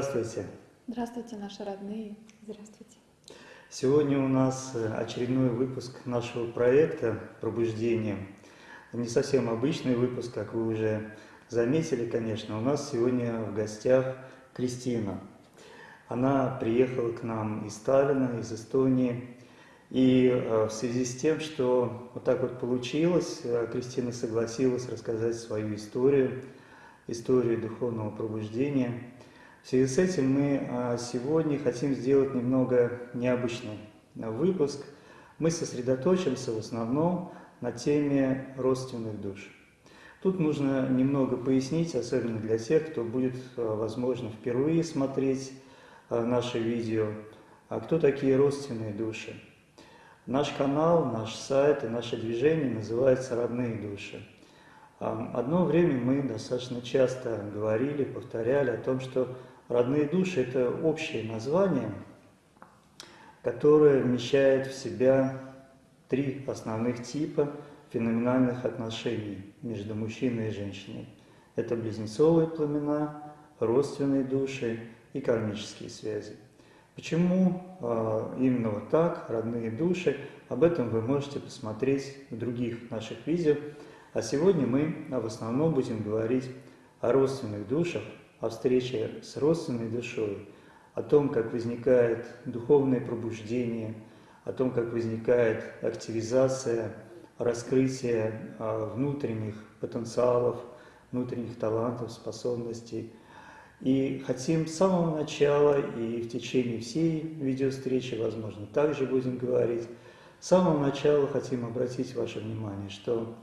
Здравствуйте. Здравствуйте, наши родные. Здравствуйте. Сегодня у нас э, очередной выпуск нашего проекта «Пробуждение». Не совсем обычный выпуск, как вы уже заметили, конечно. У нас сегодня в гостях Кристина. Она приехала к нам из Сталина, из Эстонии. И э, в связи с тем, что вот так вот получилось, э, Кристина согласилась рассказать свою историю, историю духовного пробуждения – в связи с этим мы а, сегодня хотим сделать немного необычный выпуск. Мы сосредоточимся в основном на теме родственных душ. Тут нужно немного пояснить, особенно для тех, кто будет, а, возможно, впервые смотреть а, наше видео, а кто такие родственные души. Наш канал, наш сайт и наше движение называется «Родные души». Одно время мы достаточно часто говорили, повторяли о том, что Родные души – это общее название, которое вмещает в себя три основных типа феноменальных отношений между мужчиной и женщиной. Это близнецовые племена, родственные души и кармические связи. Почему э, именно вот так, родные души, об этом вы можете посмотреть в других наших видео. А сегодня мы в основном будем говорить о родственных душах, о встрече с родственной душой, о том, как возникает духовное пробуждение, о том, как возникает активизация, раскрытие а, внутренних потенциалов, внутренних талантов, способностей. И хотим с самого начала и в течение всей видеовстречи, возможно, также будем говорить, с самого начала хотим обратить ваше внимание, что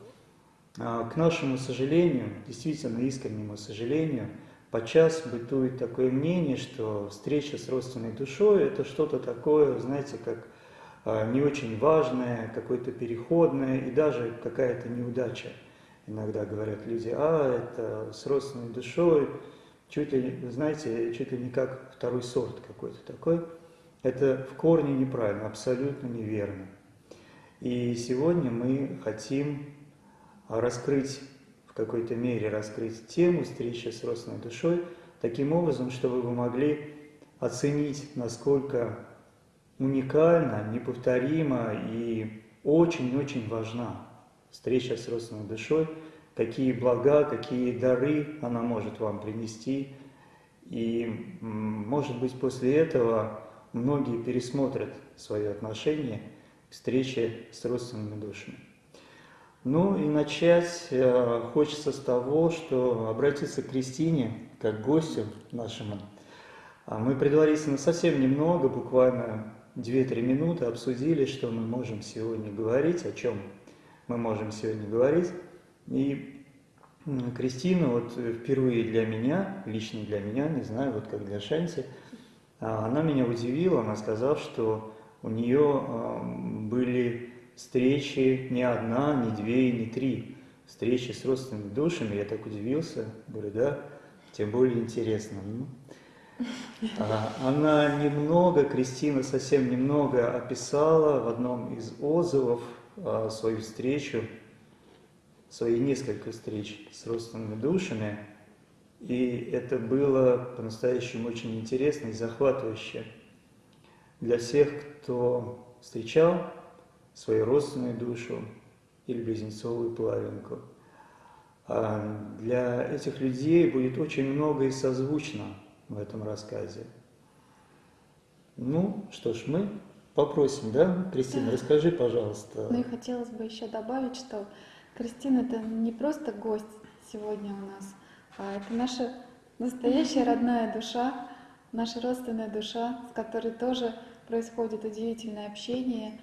а, к нашему сожалению, действительно искреннему сожалению, Подчас бытует такое мнение, что встреча с родственной душой – это что-то такое, знаете, как а, не очень важное, какое-то переходное и даже какая-то неудача. Иногда говорят люди, а, это с родственной душой, чуть ли, знаете, чуть ли не как второй сорт какой-то такой. Это в корне неправильно, абсолютно неверно. И сегодня мы хотим раскрыть какой-то мере раскрыть тему встречи с родственной душой, таким образом, чтобы вы могли оценить, насколько уникальна, неповторима и очень-очень важна встреча с родственной душой, какие блага, какие дары она может вам принести. И, может быть, после этого многие пересмотрят свое отношение к встрече с родственными душами. Ну и начать э, хочется с того, что обратиться к Кристине, как гостю нашему. А мы предварительно совсем немного, буквально 2-3 минуты обсудили, что мы можем сегодня говорить, о чем мы можем сегодня говорить. И Кристина вот впервые для меня, лично для меня, не знаю, вот как для Шанти, а, она меня удивила, она сказала, что у нее были встречи не одна, не две, не три. Встречи с родственными душами, я так удивился, говорю, да, тем более интересно. Ну, а, она немного, Кристина совсем немного описала в одном из отзывов а, свою встречу, свои несколько встреч с родственными душами, и это было по-настоящему очень интересно и захватывающе для всех, кто встречал свою родственную душу или близнецовую половинку. А для этих людей будет очень много и созвучно в этом рассказе. Ну, что ж, мы попросим, да, Кристина, расскажи, пожалуйста. Ну и хотелось бы еще добавить, что Кристина это не просто гость сегодня у нас, а это наша настоящая родная душа, наша родственная душа, с которой тоже происходит удивительное общение,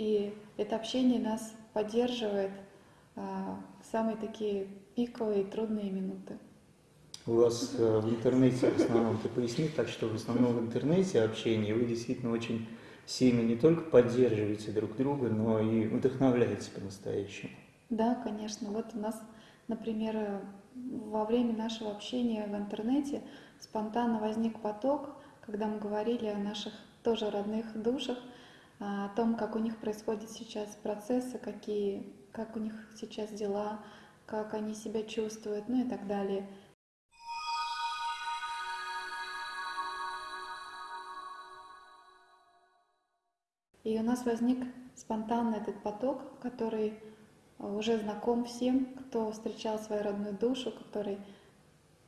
и это общение нас поддерживает а, в самые такие пиковые трудные минуты. У вас э, в интернете в основном, ты поясни, так что в основном в интернете общение вы действительно очень сильно не только поддерживаете друг друга, но и вдохновляете по-настоящему. Да, конечно. Вот у нас, например, во время нашего общения в интернете спонтанно возник поток, когда мы говорили о наших тоже родных душах, о том, как у них происходят сейчас процессы, какие, как у них сейчас дела, как они себя чувствуют, ну и так далее. И у нас возник спонтанно этот поток, который уже знаком всем, кто встречал свою родную душу, который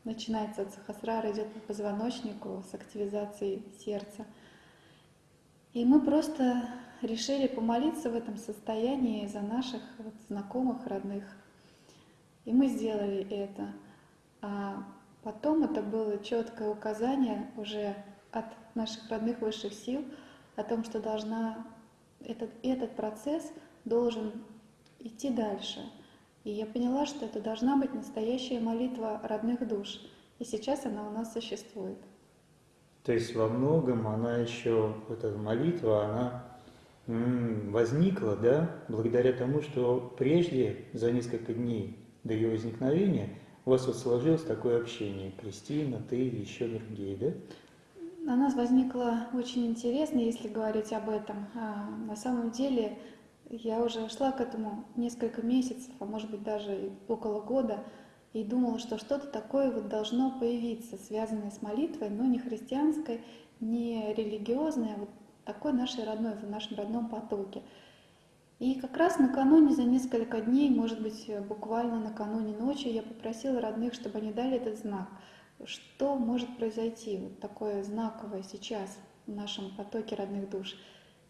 начинается от сахасрара, идет по позвоночнику с активизацией сердца. И мы просто решили помолиться в этом состоянии за наших вот знакомых, родных. И мы сделали это. А потом это было четкое указание уже от наших родных высших сил о том, что должна этот, этот процесс должен идти дальше. И я поняла, что это должна быть настоящая молитва родных душ. И сейчас она у нас существует. То есть во многом она еще, эта молитва, она возникла, да, благодаря тому, что прежде, за несколько дней до ее возникновения, у вас вот сложилось такое общение, Кристина, ты и еще другие, да? У нас возникло очень интересно, если говорить об этом. А, на самом деле я уже шла к этому несколько месяцев, а может быть даже около года, и думала, что что-то такое вот должно появиться, связанное с молитвой, но не христианской, не религиозной, а вот такой нашей родной, в нашем родном потоке. И как раз накануне, за несколько дней, может быть, буквально накануне ночи, я попросила родных, чтобы они дали этот знак – что может произойти вот такое знаковое сейчас в нашем потоке родных душ.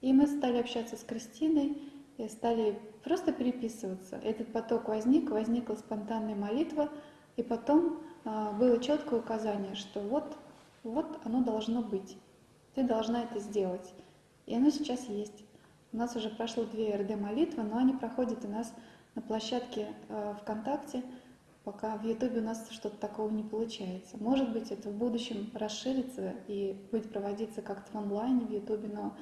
И мы стали общаться с Кристиной, и стали просто переписываться. Этот поток возник, возникла спонтанная молитва, и потом а, было четкое указание, что вот, вот оно должно быть. Ты должна это сделать. И оно сейчас есть. У нас уже прошло две РД-молитвы, но они проходят у нас на площадке э, ВКонтакте – пока в Ютубе у нас что-то такого не получается. Может быть, это в будущем расширится и будет проводиться как-то в онлайне в Ютубе, но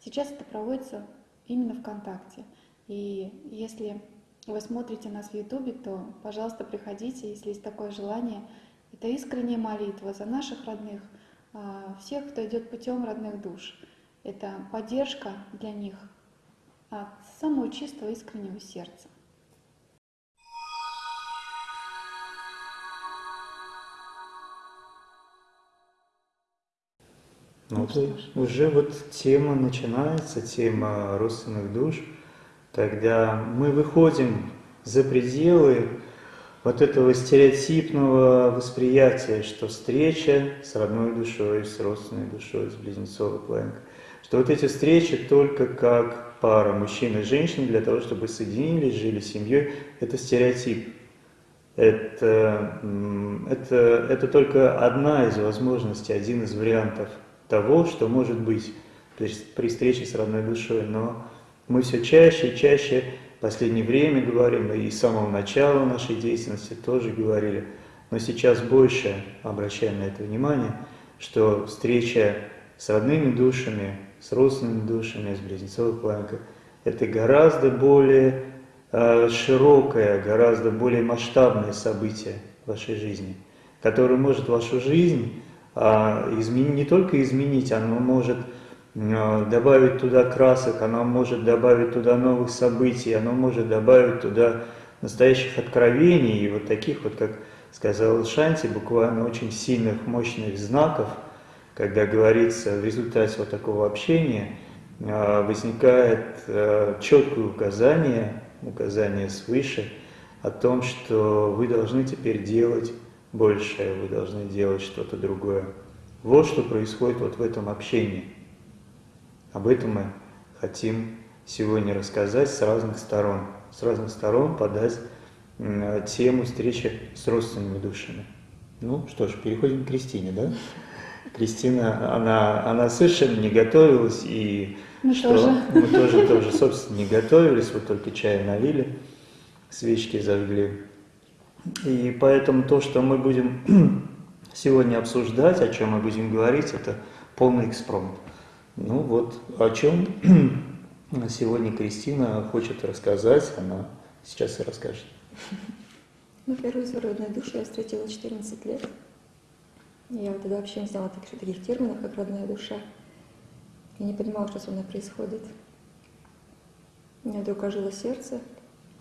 сейчас это проводится именно ВКонтакте. И если вы смотрите нас в Ютубе, то, пожалуйста, приходите, если есть такое желание. Это искренняя молитва за наших родных, а, всех, кто идет путем родных душ. Это поддержка для них от самого чистого искреннего сердца. Ну, вот уже вот тема начинается, тема родственных душ, когда мы выходим за пределы вот этого стереотипного восприятия, что встреча с родной душой, с родственной душой, с близнецовой планкой, что вот эти встречи только как пара мужчины и женщины для того, чтобы соединились, жили семьей, это стереотип. Это, это, это только одна из возможностей, один из вариантов – того, что может быть при встрече с родной душой. Но мы все чаще и чаще в последнее время говорим, и с самого начала нашей деятельности тоже говорили, но сейчас больше обращаем на это внимание, что встреча с родными душами, с родственными душами, с близнецовой планкой, это гораздо более э, широкое, гораздо более масштабное событие в вашей жизни, которое может вашу жизнь изменить, не только изменить, оно может а, добавить туда красок, оно может добавить туда новых событий, оно может добавить туда настоящих откровений и вот таких вот, как сказал Шанти, буквально очень сильных, мощных знаков, когда говорится в результате вот такого общения, а, возникает четкое указание, указание свыше, о том, что вы должны теперь делать большее, вы должны делать что-то другое. Вот что происходит вот в этом общении. Об этом мы хотим сегодня рассказать с разных сторон, с разных сторон подать тему встречи с родственными душами. Ну что ж, переходим к Кристине, да? Кристина, она, она совершенно не готовилась, и мы что тоже. мы тоже, тоже, собственно, не готовились, вот только чай налили, свечки зажгли. И поэтому то, что мы будем сегодня обсуждать, о чем мы будем говорить, это полный экспромт. Ну вот, о чем сегодня Кристина хочет рассказать, она сейчас и расскажет. Ну, первую свою родную душу я встретила в 14 лет. Я тогда вообще не знала таких, таких терминов, как родная душа. Я не понимала, что со мной происходит. У меня вдруг ожило сердце.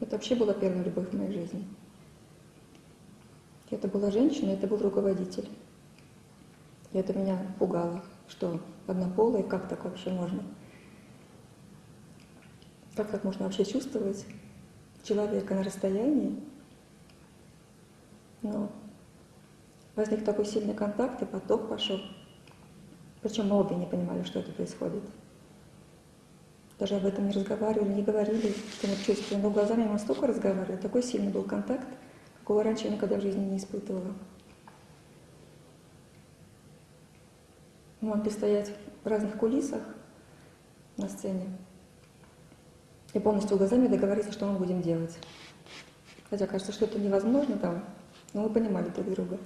Это вообще была первая любовь в моей жизни. Это была женщина, это был руководитель. И это меня пугало, что однополые, как так вообще можно? Как так можно вообще чувствовать человека на расстоянии? Но возник такой сильный контакт, и поток пошел. Причем мы обе не понимали, что это происходит. Даже об этом не разговаривали, не говорили, что мы чувствуем. Но глазами мы столько разговаривали, такой сильный был контакт, какого раньше я никогда в жизни не испытывала. Мы могли стоять в разных кулисах на сцене и полностью глазами договориться, что мы будем делать. Хотя кажется, что это невозможно там, но мы понимали друг друга.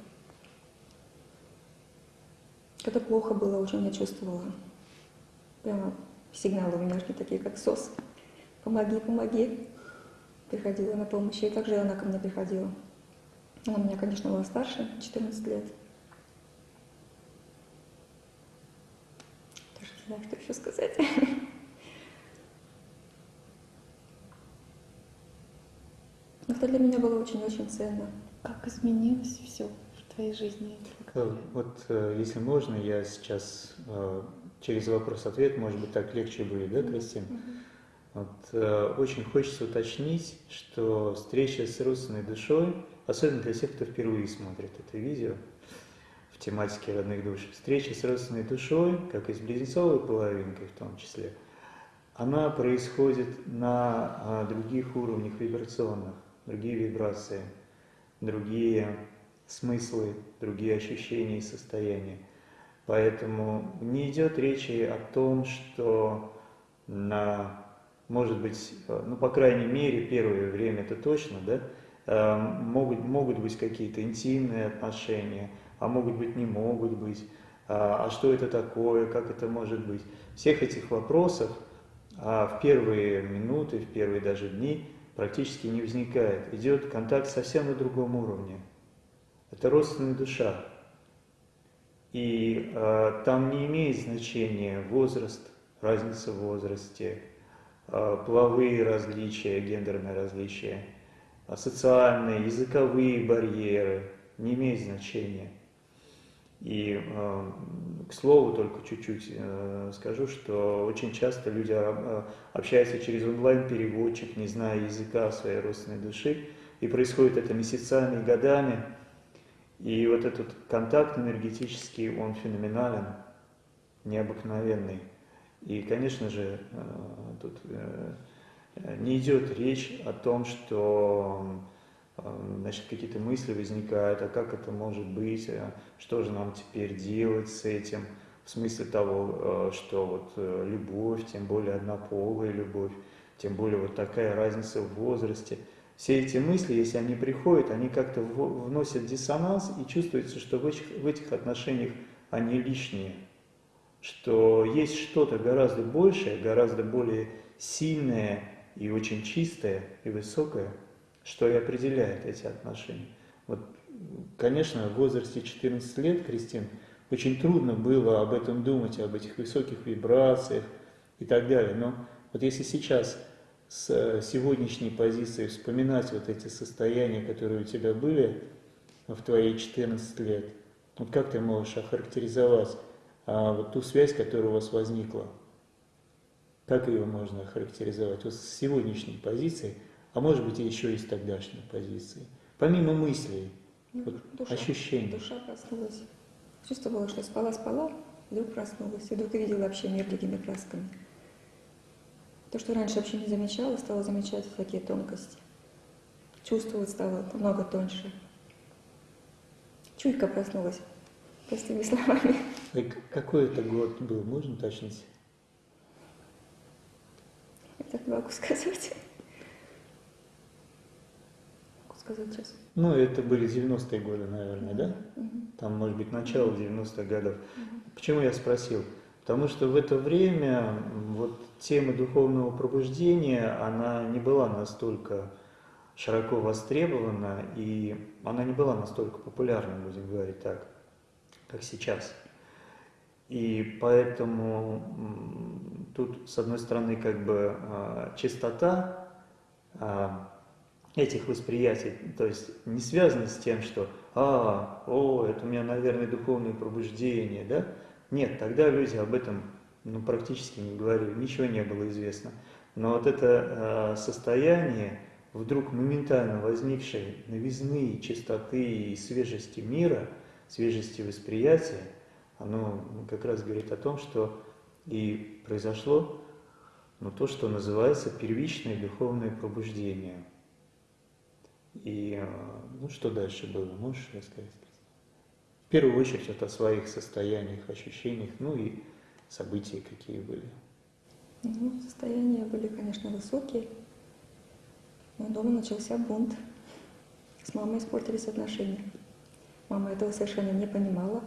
Когда плохо было, очень я чувствовала. Прямо сигналы у меня шли такие, как СОС. Помоги, помоги. Приходила на помощь. И также она ко мне приходила. Она меня, конечно, была старше, 14 лет. Даже не знаю, что еще сказать. Это для меня было очень-очень ценно. Как изменилось все в твоей жизни? Э, Вот, э, если можно, я сейчас э, через вопрос-ответ, может быть, так легче будет, да, Кристина? Вот, э, очень хочется уточнить, что встреча с родственной душой, особенно для тех, кто впервые смотрит это видео в тематике родных душ, встреча с родственной душой, как и с близнецовой половинкой в том числе, она происходит на а, других уровнях вибрационных, другие вибрации, другие смыслы, другие ощущения и состояния. Поэтому не идет речи о том, что на, может быть, э, ну, по крайней мере, первое время это точно, да, могут, могут быть какие-то интимные отношения, а могут быть не могут быть, а, а что это такое, как это может быть. Всех этих вопросов а в первые минуты, в первые даже дни практически не возникает. Идет контакт совсем на другом уровне. Это родственная душа. И э, там не имеет значения возраст, разница в возрасте, э, половые различия, гендерные различия, э, социальные, языковые барьеры, не имеет значения. И, э, к слову, только чуть-чуть э, скажу, что очень часто люди э, общаются через онлайн-переводчик, не зная языка своей родственной души, и происходит это месяцами, годами, и вот этот контакт энергетический, он феноменален, необыкновенный. И, конечно же, тут не идет речь о том, что значит, какие-то мысли возникают, а как это может быть, а что же нам теперь делать с этим, в смысле того, что вот любовь, тем более однополая любовь, тем более вот такая разница в возрасте. Все эти мысли, если они приходят, они как-то вносят диссонанс, и чувствуется, что в этих, в этих отношениях они лишние, что есть что-то гораздо большее, гораздо более сильное и очень чистое и высокое, что и определяет эти отношения. Вот, конечно, в возрасте 14 лет, Кристин, очень трудно было об этом думать, об этих высоких вибрациях и так далее. Но вот если сейчас с сегодняшней позиции вспоминать вот эти состояния, которые у тебя были в твои 14 лет, вот как ты можешь охарактеризовать а, вот ту связь, которая у вас возникла? Как ее можно охарактеризовать? Вот с сегодняшней позиции – а может быть и еще из тогдашней позиции. Помимо мыслей, Ну, вот душа, ощущений. душа проснулась. Чувствовала, что спала-спала, вдруг проснулась, и вдруг увидела вообще мир другими красками. То, что раньше вообще не замечала, стала замечать такие тонкости. Чувствовать стало намного тоньше. Чуйка проснулась, простыми словами. И к- Какой это год был, можно уточнить? Так могу сказать. Могу сказать сейчас. Ну, это были 90-е годы, наверное, да? Мгм. Там, может быть, начало 90-х годов. Мгм. Почему я спросил? Потому что в это время вот тема духовного пробуждения, она не была настолько широко востребована, и она не была настолько популярна, будем говорить так, как сейчас. И поэтому тут, с одной стороны, как бы а, чистота а, этих восприятий, то есть не связано с тем, что «а, о, это у меня, наверное, духовное пробуждение», да? Нет, тогда люди об этом ну, практически не говорили, ничего не было известно. Но вот это а, состояние вдруг моментально возникшей новизны, чистоты и свежести мира, свежести восприятия, оно как раз говорит о том, что и произошло ну, то, что называется первичное духовное пробуждение. И э, ну, что дальше было, можешь рассказать? В первую очередь вот о своих состояниях, ощущениях, ну и события какие были. Ну, состояния были, конечно, высокие. Но дома начался бунт. С мамой испортились отношения. Мама этого совершенно не понимала,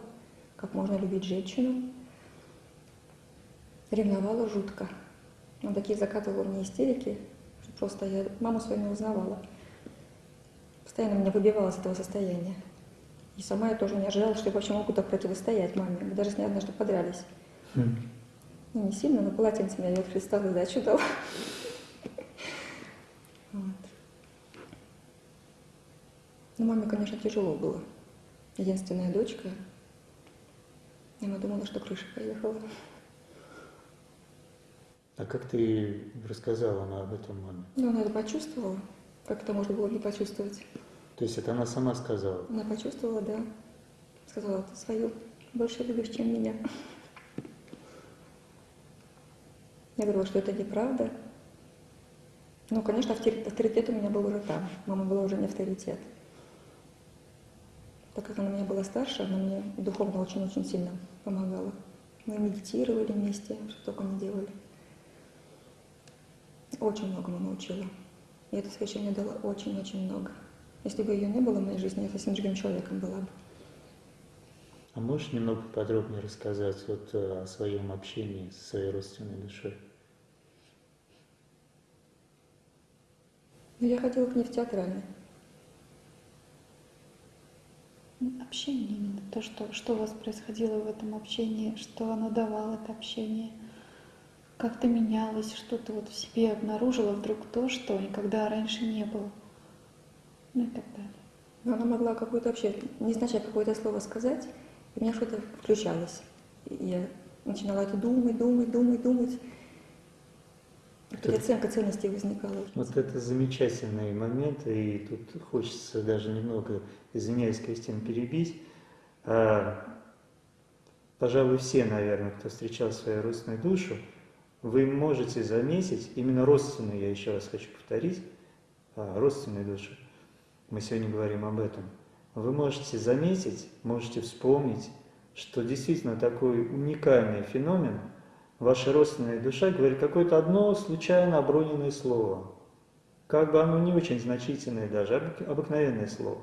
как можно любить женщину. Ревновала жутко. Он такие закатывала мне истерики, что просто я маму свою не узнавала. Постоянно меня выбивала из этого состояния. И сама я тоже не ожидала, что я вообще могу так противостоять маме. Мы даже с ней однажды подрались. Ну, не сильно, но полотенце меня от Христа задачу дал. Вот. Ну, маме, конечно, тяжело было. Единственная дочка. И она думала, что крыша поехала. А как ты рассказала она об этом маме? Но она это почувствовала. Как это можно было не почувствовать? То есть это она сама сказала? Она почувствовала, да. Сказала, ты свою больше любишь, чем меня. Я говорила, что это неправда. Ну, конечно, авторитет у меня был уже там. Мама была уже не авторитет. Так как она меня была старше, она мне духовно очень-очень сильно помогала. Мы медитировали вместе, что только не делали. Очень многому научила. И эта встреча мне дала очень-очень много. Если бы ее не было в моей жизни, я совсем другим человеком была бы. А можешь немного подробнее рассказать вот э, о своем общении со своей родственной душой? Но я ходила к ней в театральный. Общение именно, то, что, что у вас происходило в этом общении, что оно давало это общение, как ты менялась, что ты вот в себе обнаружила вдруг то, что никогда раньше не было, ну и так далее. Но она могла какое-то вообще, незначай какое-то слово сказать, и у меня что-то включалось. И я начинала это думать, думать, думать, думать. Переоценка ценностей возникала. Вот это замечательный момент, и тут хочется даже немного, извиняюсь, Кристина, перебить. А, Пожалуй, все, наверное, кто встречал свою родственную душу, вы можете заметить, именно родственную, я еще раз хочу повторить, а, родственную душу, мы сегодня говорим об этом, вы можете заметить, можете вспомнить, что действительно такой уникальный феномен – ваша родственная душа говорит какое-то одно случайно оброненное слово. Как бы оно не очень значительное даже, обык- обыкновенное слово.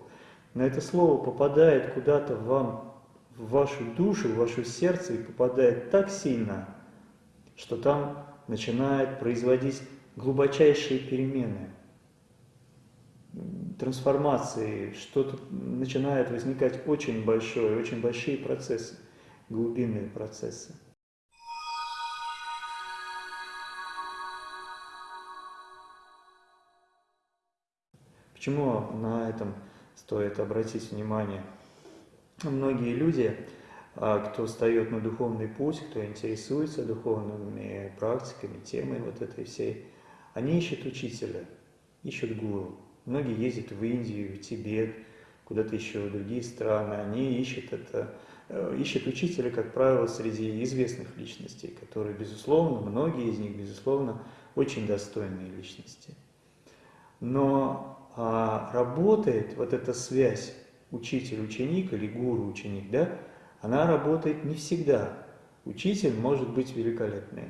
Но это слово попадает куда-то вам, в вашу душу, в ваше сердце и попадает так сильно, что там начинает производить глубочайшие перемены, трансформации, что-то начинает возникать очень большое, очень большие процессы, глубинные процессы. Почему на этом стоит обратить внимание? Многие люди, а, кто встает на духовный путь, кто интересуется духовными практиками, темой вот этой всей, они ищут учителя. ищут гуру. Многие ездят в Индию, в Тибет, куда-то еще в другие страны. Они ищут это, э, ищут учителя, как правило, среди известных личностей, которые, безусловно, многие из них, безусловно, очень достойные личности. Но а, работает вот эта связь учитель-ученик или гуру-ученик, да, она работает не всегда. Учитель может быть великолепный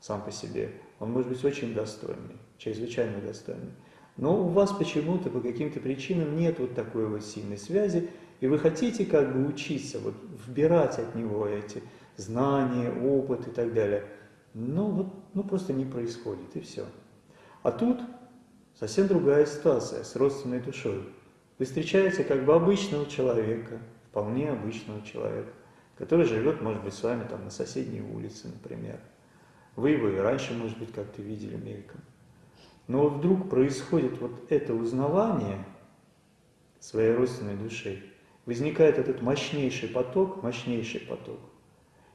сам по себе, он может быть очень достойный, чрезвычайно достойный. Но у вас почему-то по каким-то причинам нет вот такой вот сильной связи, и вы хотите как бы учиться, вот вбирать от него эти знания, опыт и так далее. Но вот ну, просто не происходит, и все. А тут совсем другая ситуация с родственной душой. Вы встречаете как бы обычного человека, вполне обычного человека, который живет, может быть, с вами там на соседней улице, например. Вы его и раньше, может быть, как-то видели мельком. Но вот вдруг происходит вот это узнавание своей родственной души, возникает этот мощнейший поток, мощнейший поток.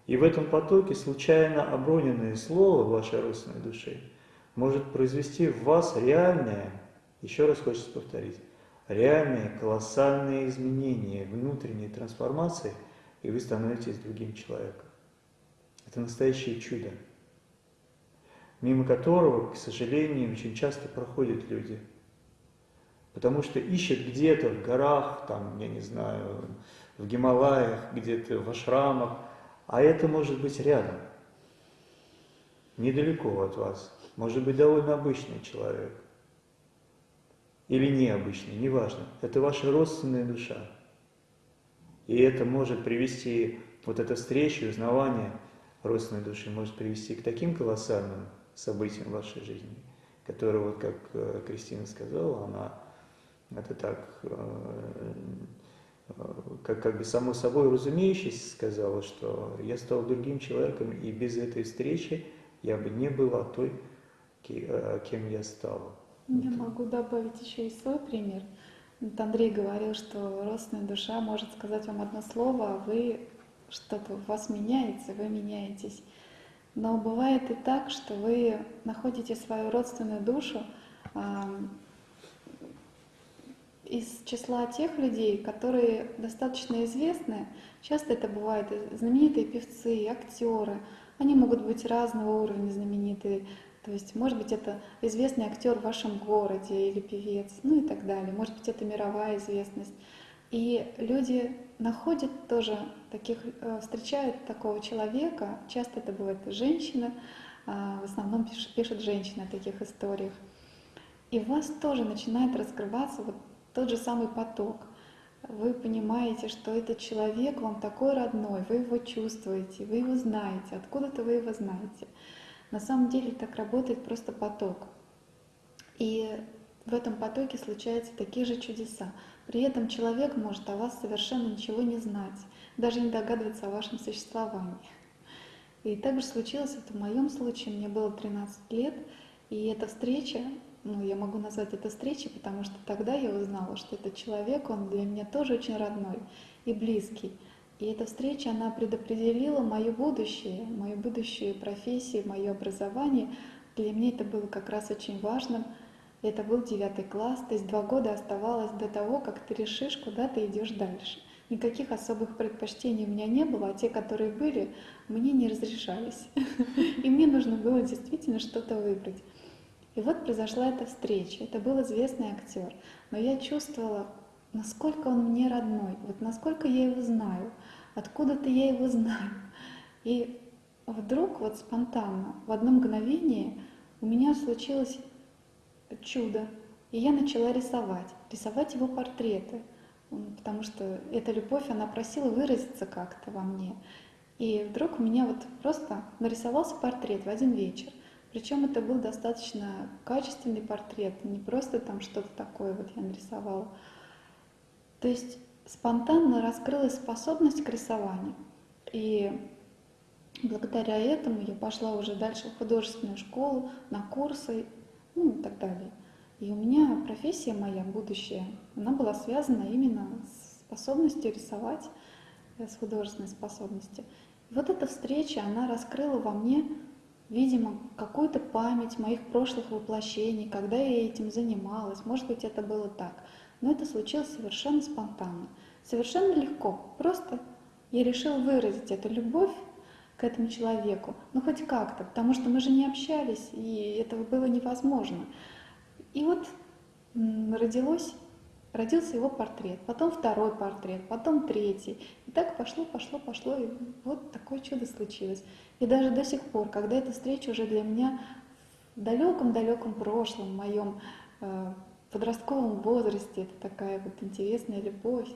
И в этом потоке случайно оброненное слово вашей родственной души может произвести в вас реальное, еще раз хочется повторить, реальные колоссальные изменения, внутренние трансформации, и вы становитесь другим человеком. Это настоящее чудо мимо которого, к сожалению, очень часто проходят люди. Потому что ищут где-то в горах, там, я не знаю, в Гималаях, где-то в ашрамах, а это может быть рядом, недалеко от вас, может быть довольно обычный человек. Или необычный, неважно. Это ваша родственная душа. И это может привести, вот эта встреча, узнавание родственной души может привести к таким колоссальным событием в вашей жизни, которое, вот как э, Кристина сказала, она это так, э, как, как бы само собой разумеющееся сказала, что я стал другим человеком, и без этой встречи я бы не была той, э, кем я стала. Я могу добавить еще и свой пример. Вот Андрей говорил, что родственная душа может сказать вам одно слово, а вы что-то у вас меняется, вы меняетесь. Но бывает и так, что вы находите свою родственную душу из числа тех людей, которые достаточно известны. Часто это бывают знаменитые певцы, актеры. Они могут быть разного уровня знаменитые. То есть, может быть, это известный актер в вашем городе или певец, ну и так далее. Может быть, это мировая известность. И люди находят тоже таких, э, встречают такого человека, часто это бывает женщина, а, в основном пишут, пишут женщины о таких историях. И у вас тоже начинает раскрываться вот тот же самый поток. Вы понимаете, что этот человек вам такой родной, вы его чувствуете, вы его знаете, откуда-то вы его знаете. На самом деле так работает просто поток. И в этом потоке случаются такие же чудеса. При этом человек может о вас совершенно ничего не знать, даже не догадываться о вашем существовании. И так же случилось это в моем случае. Мне было 13 лет, и эта встреча, ну, я могу назвать это встречей, потому что тогда я узнала, что этот человек, он для меня тоже очень родной и близкий. И эта встреча, она предопределила мое будущее, мою будущую профессию, мое образование. Для меня это было как раз очень важным — это был девятый класс, то есть два года оставалось до того, как ты решишь, куда ты идешь дальше. Никаких особых предпочтений у меня не было, а те, которые были, мне не разрешались. И мне нужно было действительно что-то выбрать. И вот произошла эта встреча. Это был известный актер. Но я чувствовала, насколько он мне родной, вот насколько я его знаю, откуда-то я его знаю. И вдруг, вот спонтанно, в одно мгновение у меня случилось чудо. И я начала рисовать, рисовать его портреты, потому что эта любовь, она просила выразиться как-то во мне. И вдруг у меня вот просто нарисовался портрет в один вечер. Причем это был достаточно качественный портрет, не просто там что-то такое вот я нарисовала. То есть спонтанно раскрылась способность к рисованию. И благодаря этому я пошла уже дальше в художественную школу, на курсы, ну и так далее. И у меня профессия моя, будущая, она была связана именно с способностью рисовать, э, с художественной способностью. И вот эта встреча, она раскрыла во мне видимо, какую-то память моих прошлых воплощений, когда я этим занималась. Может быть, это было так. Но это случилось совершенно спонтанно, совершенно легко. Просто я решила выразить эту любовь к этому человеку, ну хоть как-то, потому что мы же не общались, и этого было невозможно. И вот родилось, родился его портрет, потом второй портрет, потом третий. И так пошло, пошло, пошло, и вот такое чудо случилось. И даже до сих пор, когда эта встреча уже для меня в далеком-далеком прошлом, в моем э, подростковом возрасте, это такая вот интересная любовь.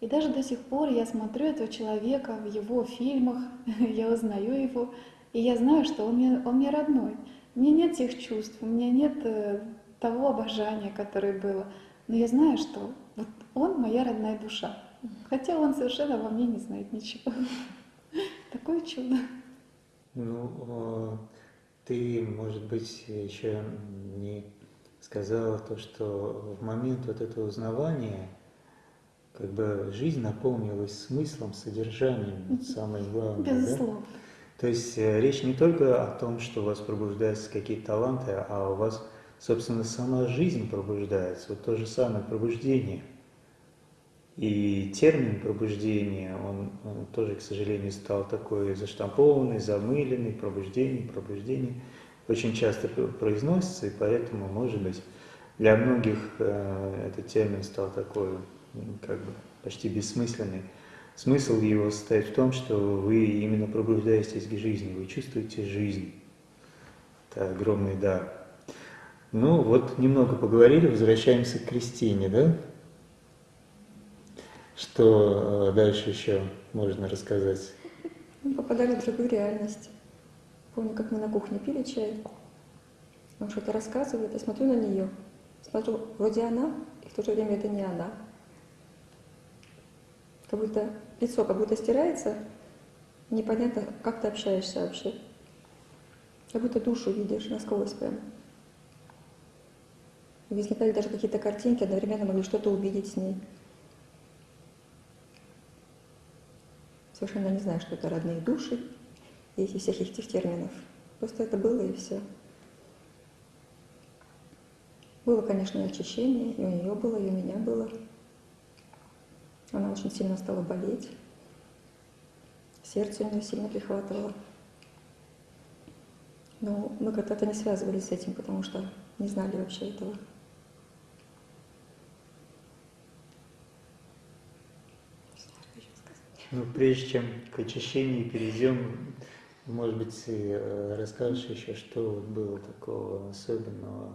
И даже до сих пор я смотрю этого человека в его фильмах, я узнаю его, и я знаю, что он мне, он мне родной. У меня нет тех чувств, у меня нет э, того обожания, которое было. Но я знаю, что вот он моя родная душа. Хотя он совершенно во мне не знает ничего. Такое чудо. Ну, ты, может быть, еще не сказала то, что в момент вот этого узнавания как бы жизнь наполнилась смыслом, содержанием, вот самое главное. Безусловно. Да? То есть э, речь не только о том, что у вас пробуждаются какие-то таланты, а у вас, собственно, сама жизнь пробуждается. Вот то же самое пробуждение. И термин пробуждение, он, он тоже, к сожалению, стал такой заштампованный, замыленный, пробуждение, пробуждение. Очень часто произносится, и поэтому, может быть, для многих э, этот термин стал такой как бы почти бессмысленный. Смысл его состоит в том, что вы именно пробуждаетесь к жизни, вы чувствуете жизнь. Это огромный дар. Ну вот, немного поговорили, возвращаемся к Кристине, да? Что э, дальше еще можно рассказать? Мы попадали в другую реальность. Помню, как мы на кухне пили чай. Он что-то рассказывает, я смотрю на нее. Смотрю, вроде она, и в то же время это не она как будто лицо как будто стирается, непонятно, как ты общаешься вообще. Как будто душу видишь насквозь прям. Возникали даже какие-то картинки, одновременно могли что-то увидеть с ней. Совершенно не знаю, что это родные души этих всех этих терминов. Просто это было и все. Было, конечно, очищение, и у нее было, и у меня было. Она очень сильно стала болеть. Сердце у нее сильно прихватывало. Но мы как-то не связывались с этим, потому что не знали вообще этого. Ну, прежде чем к очищению перейдем, может быть, ты э, расскажешь еще, что было такого особенного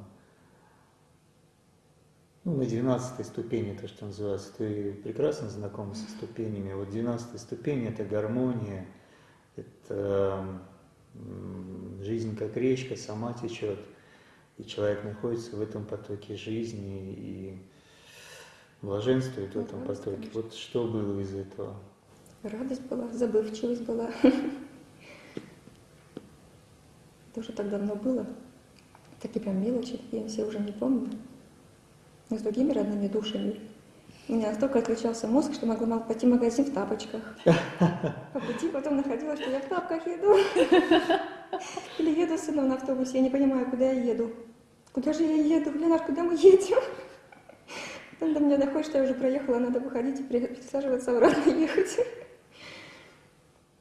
ну, на 12 ступени, то, что называется, ты прекрасно знаком со ступенями. Вот 12 ступень – это гармония, это жизнь как речка, сама течет, и человек находится в этом потоке жизни и блаженствует в этом потоке. Вот что было из этого? Радость была, забывчивость была. Это уже так давно было. Такие прям мелочи, я все уже не помню но с другими родными душами. У меня настолько отключался мозг, что могла мало пойти в магазин в тапочках. По пути потом находила, что я в тапках еду. Или еду с сыном на автобусе, я не понимаю, куда я еду. Куда же я еду? Ленар, куда мы едем? Потом до меня доходит, что я уже проехала, надо выходить и пересаживаться обратно ехать.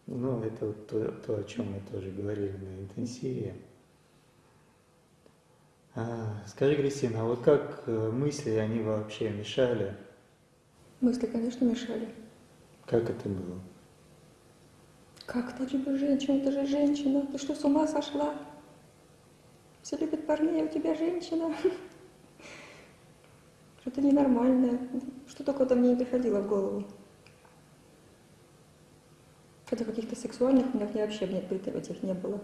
Ну, это вот то, то, о чем мы тоже говорили на интенсиве. А, скажи, Кристина, а вот как э, мысли, они вообще мешали? Мысли, конечно, мешали. Как это было? Как ты любишь женщину? Ты же женщина. Ты что, с ума сошла? Все любят парней, а у тебя женщина. Что-то ненормальное. Что только-то мне не приходило в голову. Хотя каких-то сексуальных у меня вообще нет этих не было.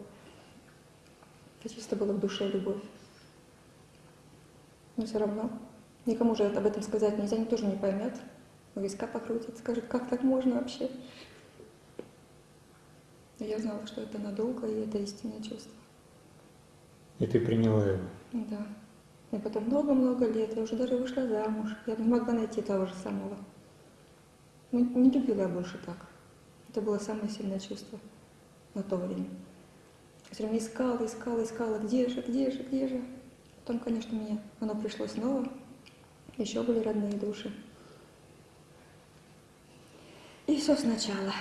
Это чисто было в душе любовь. Но все равно никому же об этом сказать нельзя, никто же не поймет. У виска покрутит, скажет, как так можно вообще. И я знала, что это надолго, и это истинное чувство. И ты приняла его? Да. И потом много-много лет, я уже даже вышла замуж. Я не могла найти того же самого. Ну, не любила я больше так. Это было самое сильное чувство на то время. Все время искала, искала, искала, где же, где же, где же. Потом, конечно, мне оно пришло снова. Еще были родные души. И все сначала.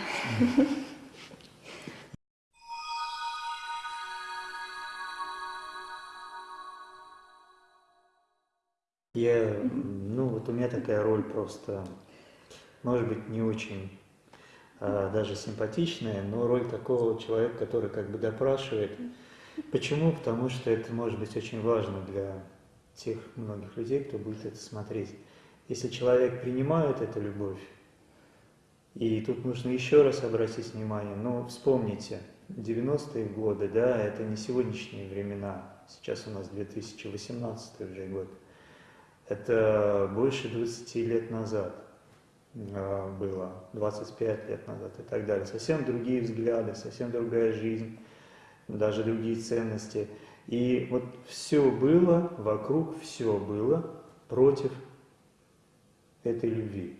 Я, ну вот у меня такая роль просто, может быть, не очень даже симпатичная, но роль такого человека, который как бы допрашивает. Почему? Потому что это может быть очень важно для тех многих людей, кто будет это смотреть. Если человек принимает эту любовь, и тут нужно еще раз обратить внимание, ну вспомните, 90-е годы, да, это не сегодняшние времена, сейчас у нас 2018 уже год, это больше 20 лет назад было, 25 лет назад и так далее. Совсем другие взгляды, совсем другая жизнь, даже другие ценности. И вот все было, вокруг все было против этой любви.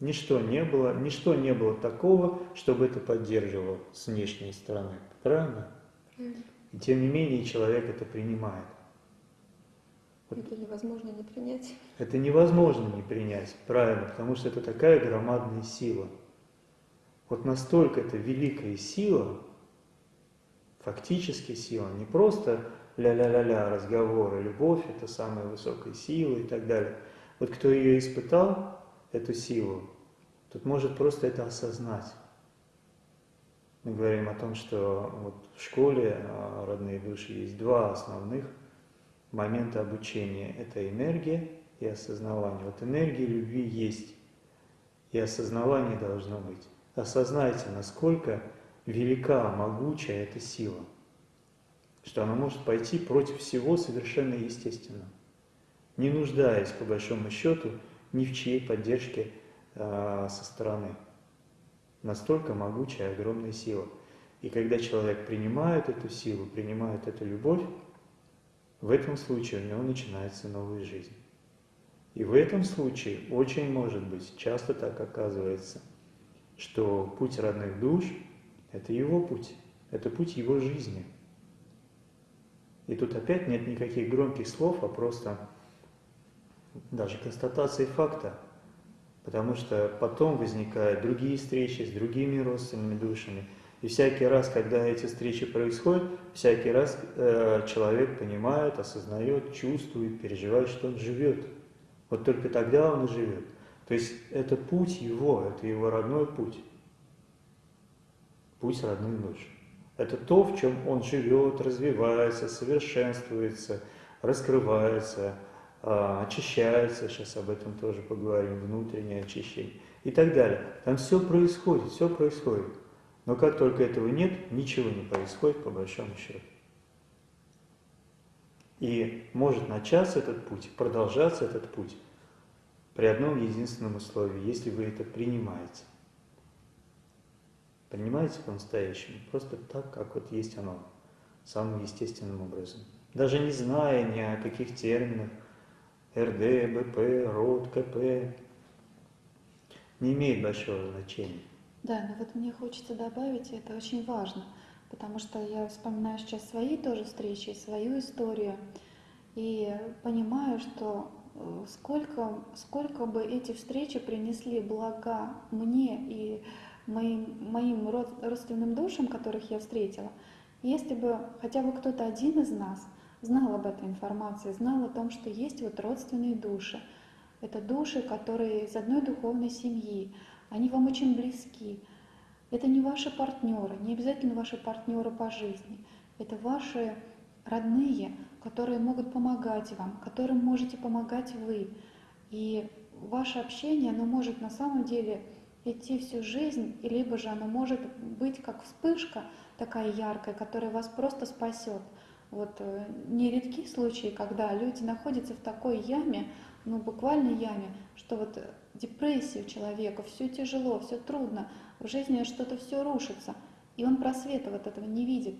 Ничто не было, ничто не было такого, чтобы это поддерживало с внешней стороны. Правильно? И тем не менее человек это принимает. Это невозможно не принять. Это невозможно не принять, правильно, потому что это такая громадная сила. Вот настолько это великая сила, фактически сила, не просто ля-ля-ля-ля разговоры, любовь – это самая высокая сила и так далее. Вот кто ее испытал, эту силу, тот может просто это осознать. Мы говорим о том, что вот в школе а, родные души есть два основных момента обучения. Это энергия и осознавание. Вот энергия любви есть, и осознавание должно быть. Осознайте, насколько велика, могучая эта сила, что она может пойти против всего совершенно естественного, не нуждаясь, по большому счету, ни в чьей поддержке э, со стороны. Настолько могучая, огромная сила. И когда человек принимает эту силу, принимает эту любовь, в этом случае у него начинается новая жизнь. И в этом случае очень может быть, часто так оказывается, что путь родных душ – это его путь, это путь его жизни. И тут опять нет никаких громких слов, а просто даже констатации факта, потому что потом возникают другие встречи с другими родственными душами. И всякий раз, когда эти встречи происходят, всякий раз э, человек понимает, осознает, чувствует, переживает, что он живет. Вот только тогда он и живет. То есть это путь его, это его родной путь. Путь родных душ. Это то, в чем он живет, развивается, совершенствуется, раскрывается, а, очищается, сейчас об этом тоже поговорим, внутреннее очищение и так далее. Там все происходит, все происходит. Но как только этого нет, ничего не происходит по большому счету. И может начаться этот путь, продолжаться этот путь при одном единственном условии, если вы это принимаете. Принимаете по-настоящему, просто так, как вот есть оно, самым естественным образом. Даже не зная ни о каких терминах, РД, БП, РОД, КП, не имеет большого значения. Да, но вот мне хочется добавить, и это очень важно, потому что я вспоминаю сейчас свои тоже встречи, свою историю, и понимаю, что э, сколько, сколько бы эти встречи принесли блага мне и моим, моим родственным душам, которых я встретила, если бы хотя бы кто-то один из нас знал об этой информации, знал о том, что есть вот родственные души. Это души, которые из одной духовной семьи, они вам очень близки. Это не ваши партнеры, не обязательно ваши партнеры по жизни. Это ваши родные, которые могут помогать вам, которым можете помогать вы. И ваше общение, оно может на самом деле идти всю жизнь, либо же оно может быть как вспышка такая яркая, которая вас просто спасет. Вот э, нередки случаи, когда люди находятся в такой яме, ну буквально яме, что вот депрессия у человека, все тяжело, все трудно, в жизни что-то все рушится, и он просвета вот этого не видит.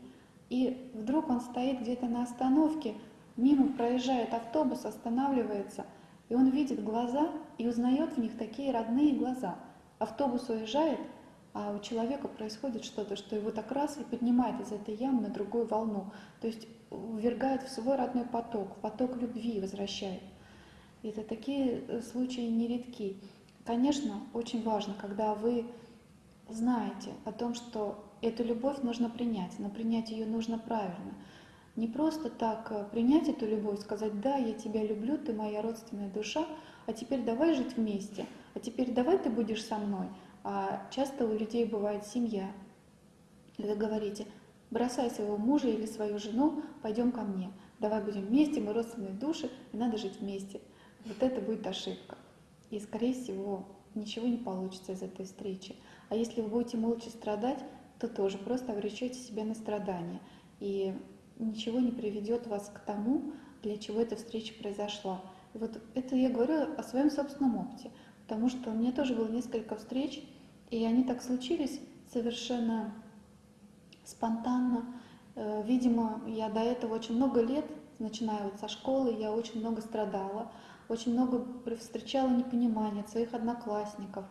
И вдруг он стоит где-то на остановке, мимо проезжает автобус, останавливается, и он видит глаза и узнает в них такие родные глаза. Автобус уезжает, а у человека происходит что-то, что его так раз и поднимает из этой ямы на другую волну. То есть ввергает в свой родной поток, в поток любви возвращает. Это такие э, случаи нередки. Конечно, очень важно, когда вы знаете о том, что эту любовь нужно принять, но принять ее нужно правильно. Не просто так э, принять эту любовь, сказать, да, я тебя люблю, ты моя родственная душа, а теперь давай жить вместе, а теперь давай ты будешь со мной. А часто у людей бывает семья. И вы говорите, бросай своего мужа или свою жену, пойдем ко мне, давай будем вместе, мы родственные души, и надо жить вместе. Вот это будет ошибка. И, скорее всего, ничего не получится из этой встречи. А если вы будете молча страдать, то тоже просто обречете себя на страдания. И ничего не приведет вас к тому, для чего эта встреча произошла. И вот это я говорю о своем собственном опыте, потому что у меня тоже было несколько встреч, и они так случились совершенно спонтанно. Э, видимо, я до этого очень много лет, начиная вот со школы, я очень много страдала, очень много встречала непонимания от своих одноклассников,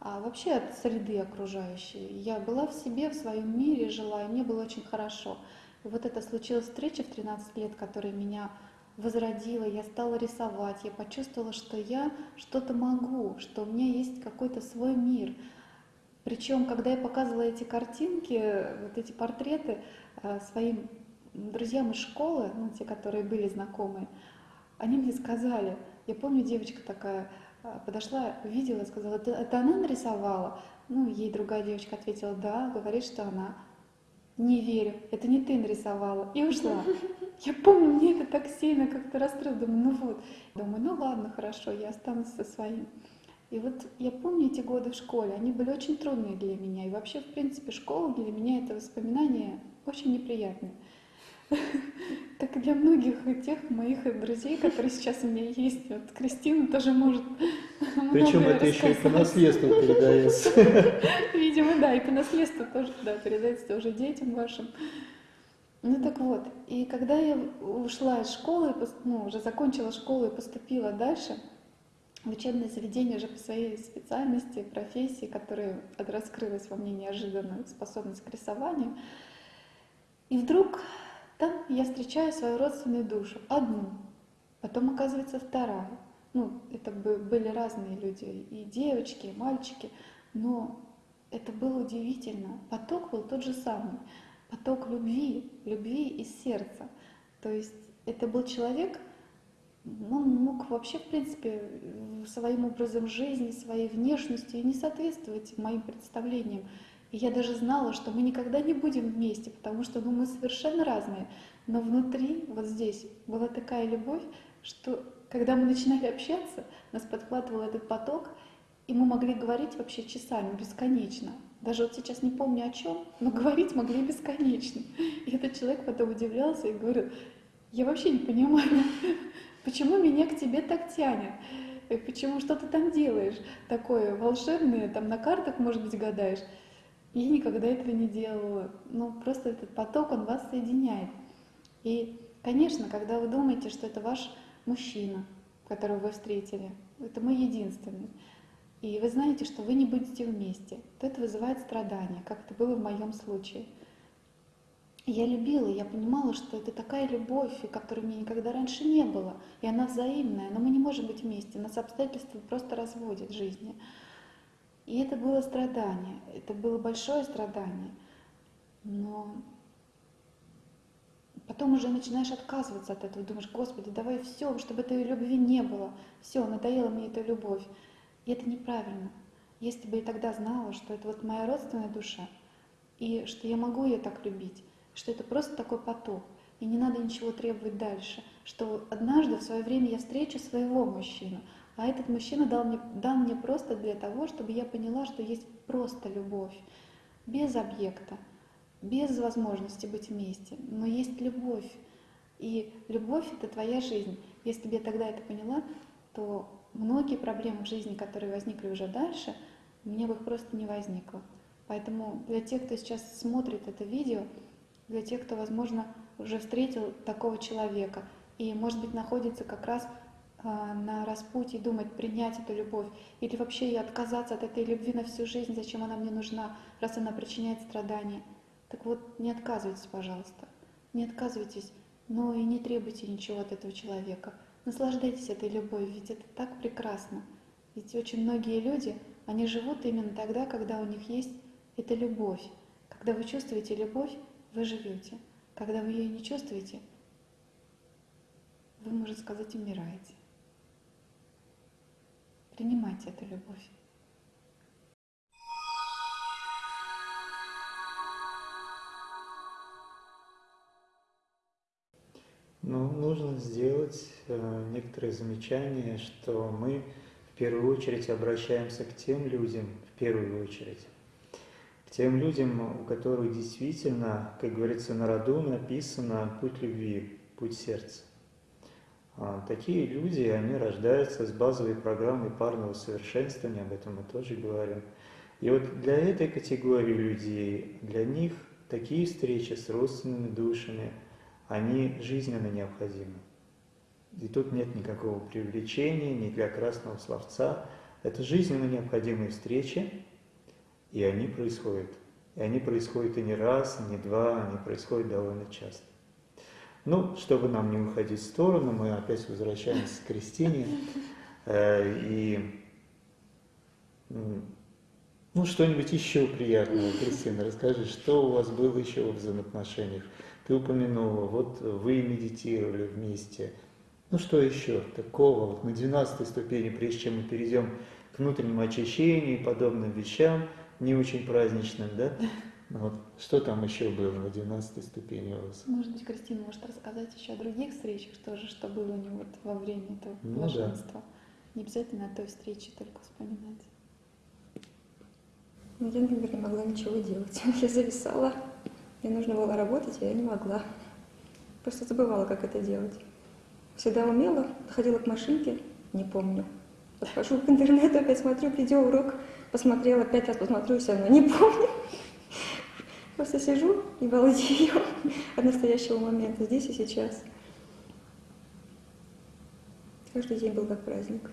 а вообще от среды окружающей. Я была в себе, в своем мире жила, и мне было очень хорошо. И вот это случилась встреча в 13 лет, которая меня возродила, я стала рисовать, я почувствовала, что я что-то могу, что у меня есть какой-то свой мир. Причем, когда я показывала эти картинки, вот эти портреты э, своим друзьям из школы, ну, те, которые были знакомые, они мне сказали, я помню, девочка такая э, подошла, увидела, сказала, это, это она нарисовала? Ну, ей другая девочка ответила, да, говорит, что она не верю, это не ты нарисовала, и ушла. Я помню, мне это так сильно как-то расстроило, думаю, ну вот. Думаю, ну ладно, хорошо, я останусь со своим. И вот я помню эти годы в школе, они были очень трудные для меня. И вообще, в принципе, школа для меня это воспоминание очень неприятное. Так и для многих тех моих друзей, которые сейчас у меня есть, вот Кристина тоже может Причем это еще и по наследству передается. Видимо, да, и по наследству тоже да, передается уже детям вашим. Ну так вот, и когда я ушла из школы, ну, уже закончила школу и поступила дальше, в учебное заведение уже по своей специальности, профессии, которая раскрылась во мне неожиданно, способность к рисованию. И вдруг там я встречаю свою родственную душу, одну, потом оказывается вторая. Ну, это были разные люди, и девочки, и мальчики, но это было удивительно. Поток был тот же самый, поток любви, любви из сердца. То есть это был человек, он мог вообще, в принципе, своим образом жизни, своей внешностью не соответствовать моим представлениям. И я даже знала, что мы никогда не будем вместе, потому что ну, мы совершенно разные. Но внутри, вот здесь, была такая любовь, что когда мы начинали общаться, нас подхватывал этот поток, и мы могли говорить вообще часами, бесконечно. Даже вот сейчас не помню о чем, но говорить могли бесконечно. И этот человек потом удивлялся и говорил, я вообще не понимаю, почему меня к тебе так тянет. Почему что ты там делаешь такое волшебное, там на картах, может быть, гадаешь. Я никогда этого не делала. Ну, просто этот поток, он вас соединяет. И, конечно, когда вы думаете, что это ваш мужчина, которого вы встретили, это мой единственный, и вы знаете, что вы не будете вместе, то это вызывает страдания, как это было в моем случае. Я любила, я понимала, что это такая любовь, которой меня никогда раньше не было, и она взаимная, но мы не можем быть вместе, нас обстоятельства просто разводят в жизни. И это было страдание, это было большое страдание. Но потом уже начинаешь отказываться от этого, думаешь, Господи, давай все, чтобы этой любви не было. Все, надоела мне эта любовь. И это неправильно. Если бы я тогда знала, что это вот моя родственная душа, и что я могу ее так любить, что это просто такой поток, и не надо ничего требовать дальше, что однажды в свое время я встречу своего мужчину, а этот мужчина дал мне, дал мне просто для того, чтобы я поняла, что есть просто любовь, без объекта, без возможности быть вместе, но есть любовь. И любовь — это твоя жизнь. Если бы я тогда это поняла, то многие проблемы в жизни, которые возникли уже дальше, у меня бы их просто не возникло. Поэтому для тех, кто сейчас смотрит это видео, для тех, кто, возможно, уже встретил такого человека и, может быть, находится как раз на распутье, думать, принять эту любовь, или вообще и отказаться от этой любви на всю жизнь, зачем она мне нужна, раз она причиняет страдания. Так вот, не отказывайтесь, пожалуйста, не отказывайтесь, но и не требуйте ничего от этого человека. Наслаждайтесь этой любовью, ведь это так прекрасно. Ведь очень многие люди, они живут именно тогда, когда у них есть эта любовь. Когда вы чувствуете любовь, вы живете. Когда вы ее не чувствуете, вы, можно сказать, умираете. Принимайте эту любовь. Ну, нужно сделать э, некоторые замечания, что мы в первую очередь обращаемся к тем людям, в первую очередь, к тем людям, у которых действительно, как говорится, на роду написано путь любви, путь сердца. А, такие люди, они рождаются с базовой программой парного совершенствования, об этом мы тоже говорим. И вот для этой категории людей, для них такие встречи с родственными душами, они жизненно необходимы. И тут нет никакого привлечения, ни для красного словца. Это жизненно необходимые встречи, и они происходят. И они происходят и не раз, и не два, они происходят довольно часто. Ну, чтобы нам не уходить в сторону, мы опять возвращаемся к Кристине. Э, и ну, что-нибудь еще приятное, Кристина, расскажи, что у вас было еще в взаимоотношениях? Ты упомянула, вот вы медитировали вместе. Ну, что еще такого? Вот на 12 ступени, прежде чем мы перейдем к внутреннему очищению и подобным вещам, не очень праздничным, да? Ну вот, что там еще было на 12 ступени у вас? Может быть, Кристина может рассказать еще о других встречах тоже, что было у него вот во время этого Ну блаженства. Не обязательно о той встрече только вспоминать. Ну, я, например, не могла ничего делать. Я зависала. Мне нужно было работать, а я не могла. Просто забывала, как это делать. Всегда умела, ходила к машинке, не помню. Подхожу к интернету, опять смотрю видеоурок, посмотрела, пять раз посмотрю, все равно не помню. Просто сижу и балдею от настоящего момента, здесь и сейчас. Каждый день был как праздник.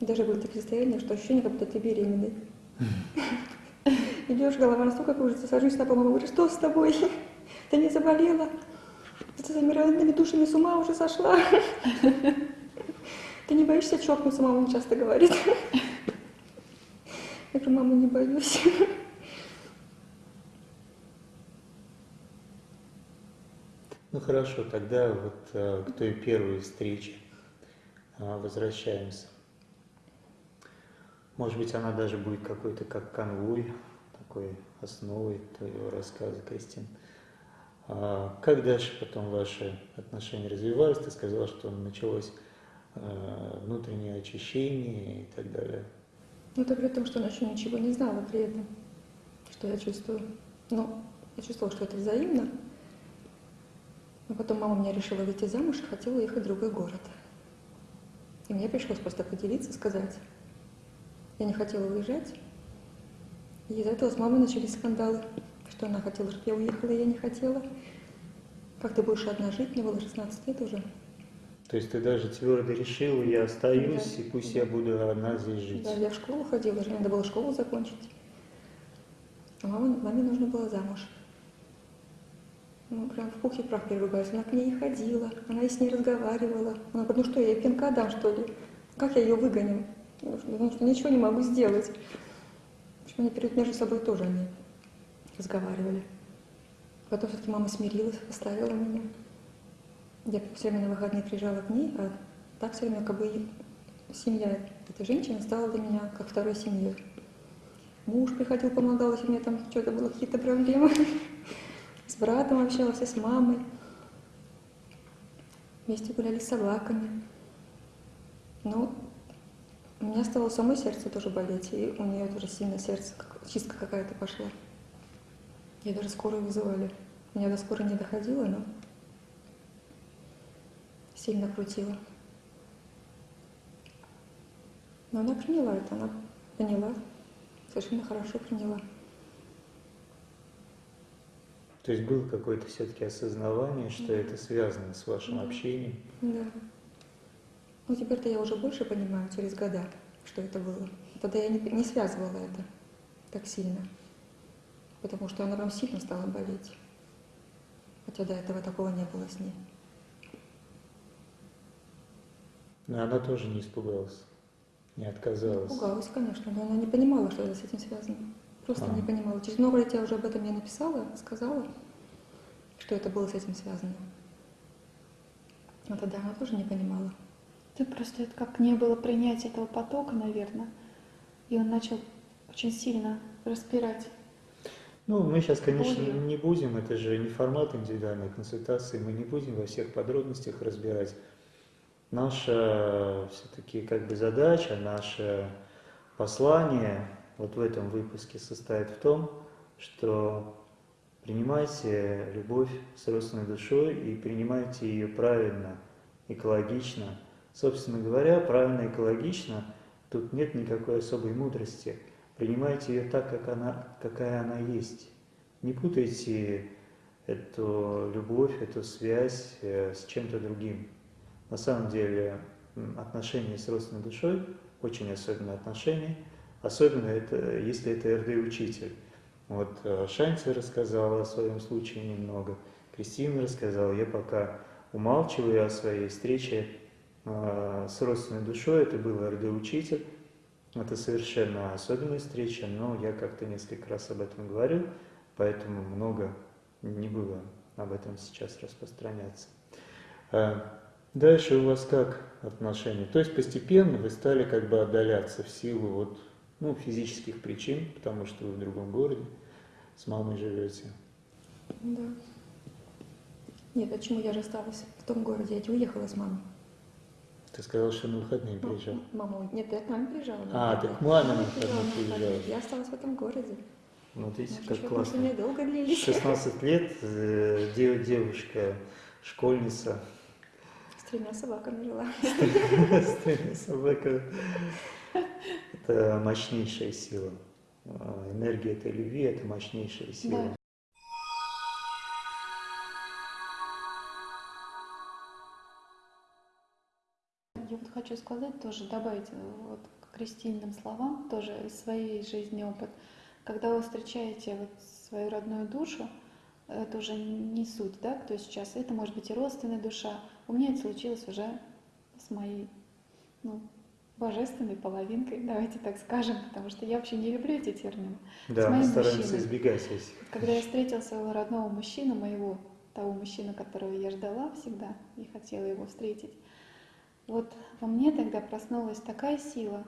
Даже были такие состояния, что ощущение, как будто ты беременный. Идешь, голова настолько кружится, сажусь на пол, говорит, что с тобой? Ты не заболела? Ты с этими родными душами с ума уже сошла? Ты не боишься чокнуться, мама часто говорит. Я говорю, мама, не боюсь. Ну хорошо, тогда вот э, к той первой встрече э, возвращаемся. Может быть, она даже будет какой-то как конвой, такой основой твоего рассказа, Кристин. А как дальше потом ваши отношения развивались? Ты сказала, что началось э, внутреннее очищение и так далее. Ну, это при том, что она еще ничего не знала при этом, что я чувствую. Ну, я чувствовала, что это взаимно. Но потом мама меня решила выйти замуж и хотела уехать в другой город. И мне пришлось просто поделиться, сказать. Я не хотела уезжать. И из-за этого с мамой начались скандалы, что она хотела, чтобы я уехала, и я не хотела. Как ты будешь одна жить? Мне было 16 лет уже. То есть ты даже твердо решила, я остаюсь, Да. и пусть я буду одна здесь жить. Да, я в школу ходила, же надо было школу закончить. А маме, маме нужно было замуж. Ну, прям в пух и прах переругались. Она к ней не ходила, она и с ней разговаривала. Она говорит, ну что, я ей пинка дам, что ли? Как я ее выгоню? Потому что ничего не могу сделать. В общем, они перед между собой тоже они разговаривали. Потом все-таки мама смирилась, оставила меня. Я все время на выходные приезжала к ней, а так все время как бы семья этой женщины стала для меня как второй семьей. Муж приходил, помогал, если у меня там что-то было, какие-то проблемы. С братом общался, с мамой. Вместе гуляли с собаками. Но у меня стало самой сердце тоже болеть, и у нее тоже сильно сердце, как- чистка какая-то пошла. Я даже скорую вызывали. Меня до скорой не доходило, но сильно крутила. Но она приняла это, она поняла, совершенно хорошо приняла. То есть было какое-то все-таки осознавание, что Да. это связано с вашим Да. общением. Да. Ну, теперь-то я уже больше понимаю через года, что это было. Тогда я не, не связывала это так сильно, потому что она прям сильно стала болеть. Хотя до этого такого не было с ней. Но она тоже не испугалась, не отказалась. Пугалась, конечно, но она не понимала, что это с этим связано. Просто А. не понимала. Через много лет я уже об этом ей написала, сказала, что это было с этим связано. А тогда она тоже не понимала. Ты просто это как не было принятия этого потока, наверное. И он начал очень сильно распирать. Ну, мы сейчас, конечно, не будем, это же не формат индивидуальной консультации, мы не будем во всех подробностях разбирать. Наша все-таки как бы задача, наше послание вот в этом выпуске состоит в том, что принимайте любовь с родственной душой и принимайте ее правильно, экологично. Собственно говоря, правильно, экологично, тут нет никакой особой мудрости. Принимайте ее так, как она, какая она есть. Не путайте эту любовь, эту связь э, с чем-то другим. На самом деле отношения с родственной душой очень особенные отношения, особенно это, если это РД-учитель. Вот э, Шанти рассказала о своем случае немного, Кристина рассказала, я пока умалчиваю о своей встрече э, с родственной душой, это был РД-учитель, это совершенно особенная встреча, но я как-то несколько раз об этом говорил, поэтому много не буду об этом сейчас распространяться. Дальше у вас как отношения? То есть постепенно вы стали как бы отдаляться в силу вот, ну, физических причин, потому что вы в другом городе с мамой живете. Да. Нет, почему я же осталась в том городе? Я уехала с мамой. Ты сказал, что на выходные Ну, приезжал. Мама, нет, я к маме приезжала. А, ты к маме на выходные приезжала. Я осталась в этом городе. Вот видите, как классно. долго длились. 16 лет, э, дев- девушка, школьница, С тремя собаками жила. с тремя собаками. Это мощнейшая сила. А, Энергия этой любви – это мощнейшая сила. Да. Я вот хочу сказать тоже, добавить э, вот к крестильным словам тоже из своей жизни опыт. Когда вы встречаете вот свою родную душу, это уже не суть, да, кто сейчас. Это может быть и родственная душа. У меня это случилось уже с моей, ну, божественной половинкой, давайте так скажем, потому что я вообще не люблю эти термины. Да, мы моим стараемся мужчиной. избегать этих. Когда я встретила своего родного мужчину, моего, того мужчину, которого я ждала всегда и хотела его встретить, вот во мне тогда проснулась такая сила,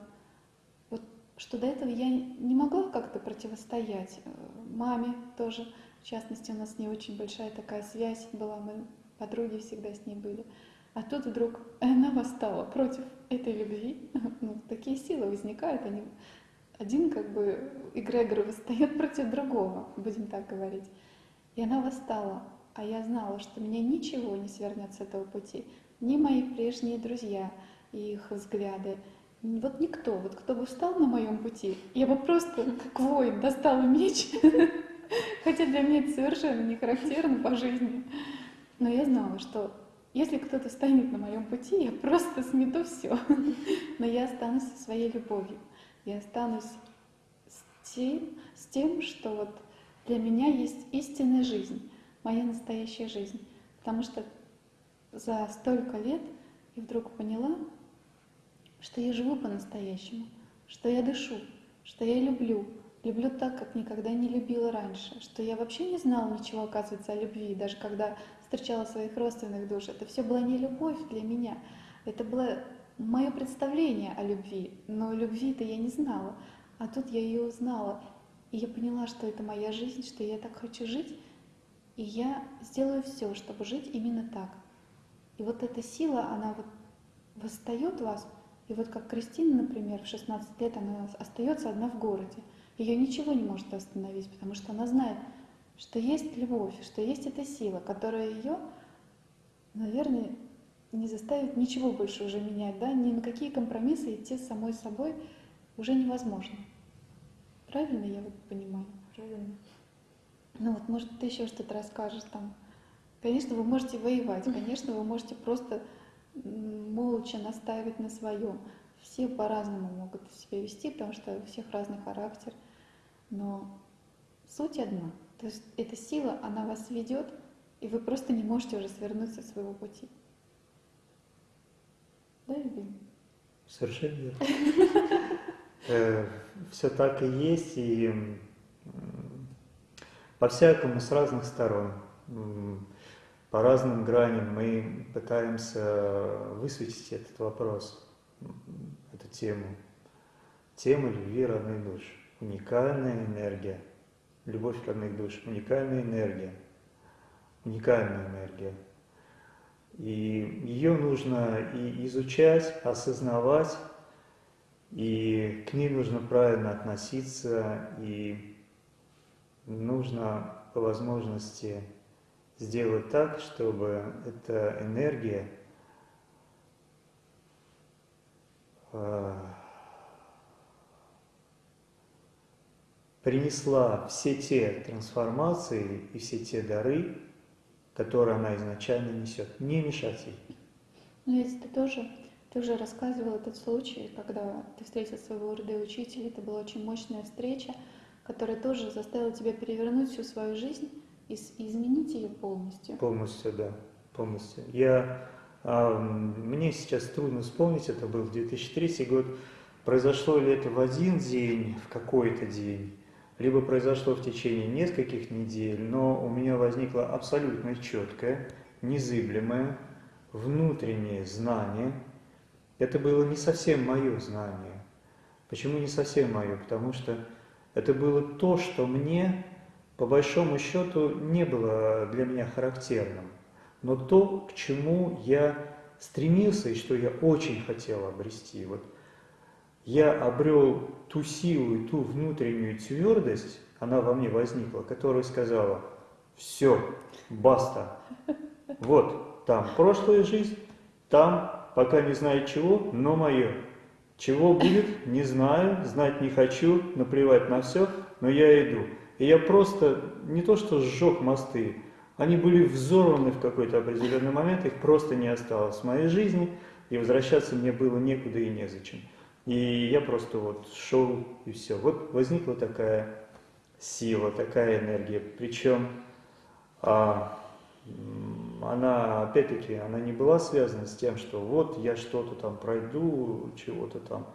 вот, что до этого я не могла как-то противостоять. Э, Маме тоже, в частности, у нас не очень большая такая связь была, мы подруги всегда с ней были. А тут вдруг она восстала против этой любви. Ну, такие силы возникают, они один как бы эгрегор восстает против другого, будем так говорить. И она восстала, а я знала, что меня ничего не свернет с этого пути. Ни мои прежние друзья их взгляды, вот никто, вот кто бы встал на моем пути, я бы просто как воин достала меч, хотя для меня это совершенно не характерно по жизни. Но я знала, что если кто-то станет на моем пути, я просто смету все. Но я останусь со своей любовью. Я останусь с тем, с тем, что вот для меня есть истинная жизнь, моя настоящая жизнь. Потому что за столько лет я вдруг поняла, что я живу по-настоящему, что я дышу, что я люблю, люблю так, как никогда не любила раньше, что я вообще не знала ничего, оказывается, о любви, даже когда встречала своих родственных душ. Это все была не любовь для меня, это было мое представление о любви, но любви-то я не знала, а тут я ее узнала, и я поняла, что это моя жизнь, что я так хочу жить, и я сделаю все, чтобы жить именно так. И вот эта сила, она вот восстает вас, и вот как Кристина, например, в 16 лет она остается одна в городе. Ее ничего не может остановить, потому что она знает, что есть любовь, что есть эта сила, которая ее, наверное, не заставит ничего больше уже менять, да, ни на какие компромиссы идти с самой собой уже невозможно. Правильно я вот понимаю? Правильно. Ну вот, может, ты еще что-то расскажешь там. Конечно, вы можете воевать, конечно, вы можете просто молча настаивать на своем. Все по-разному могут себя вести, потому что у всех разный характер. Но суть одна. То есть эта сила, она вас ведет, и вы просто не можете уже свернуть со своего пути. Да, Евгений? Совершенно верно. Все так и есть, и по-всякому, с разных сторон, по разным граням мы пытаемся высветить этот вопрос, эту тему. Тему любви родных душ. Уникальная энергия. Любовь родных душ. Уникальная энергия. Уникальная энергия. И ее нужно и изучать, осознавать, и к ней нужно правильно относиться, и нужно по возможности сделать так, чтобы эта энергия э, принесла все те трансформации и все те дары, которые она изначально несет. Не мешать ей. Ну, ведь ты тоже, ты уже рассказывал этот случай, когда ты встретил своего РД-учителя, это была очень мощная встреча, которая тоже заставила тебя перевернуть всю свою жизнь и изменить ее полностью. Полностью, да, полностью. Я, мне сейчас трудно вспомнить, это был 2003 год, произошло ли это в один день, в какой-то день, либо произошло в течение нескольких недель, но у меня возникло абсолютно четкое, незыблемое, внутреннее знание. Это было не совсем мое знание. Почему не совсем мое? Потому что это было то, что мне, по большому счету, не было для меня характерным. Но то, к чему я стремился и что я очень хотел обрести. Вот я обрел ту силу и ту внутреннюю твердость, она во мне возникла, которая сказала, все, баста, вот там прошлая жизнь, там пока не знаю чего, но мое. Чего будет, не знаю, знать не хочу, наплевать на все, но я иду. И я просто не то что сжег мосты, они были взорваны в какой-то определенный момент, их просто не осталось в моей жизни, и возвращаться мне было некуда и незачем. И я просто вот шел и все. Вот возникла такая сила, такая энергия. Причем а, она, опять-таки, она не была связана с тем, что вот я что-то там пройду, чего-то там,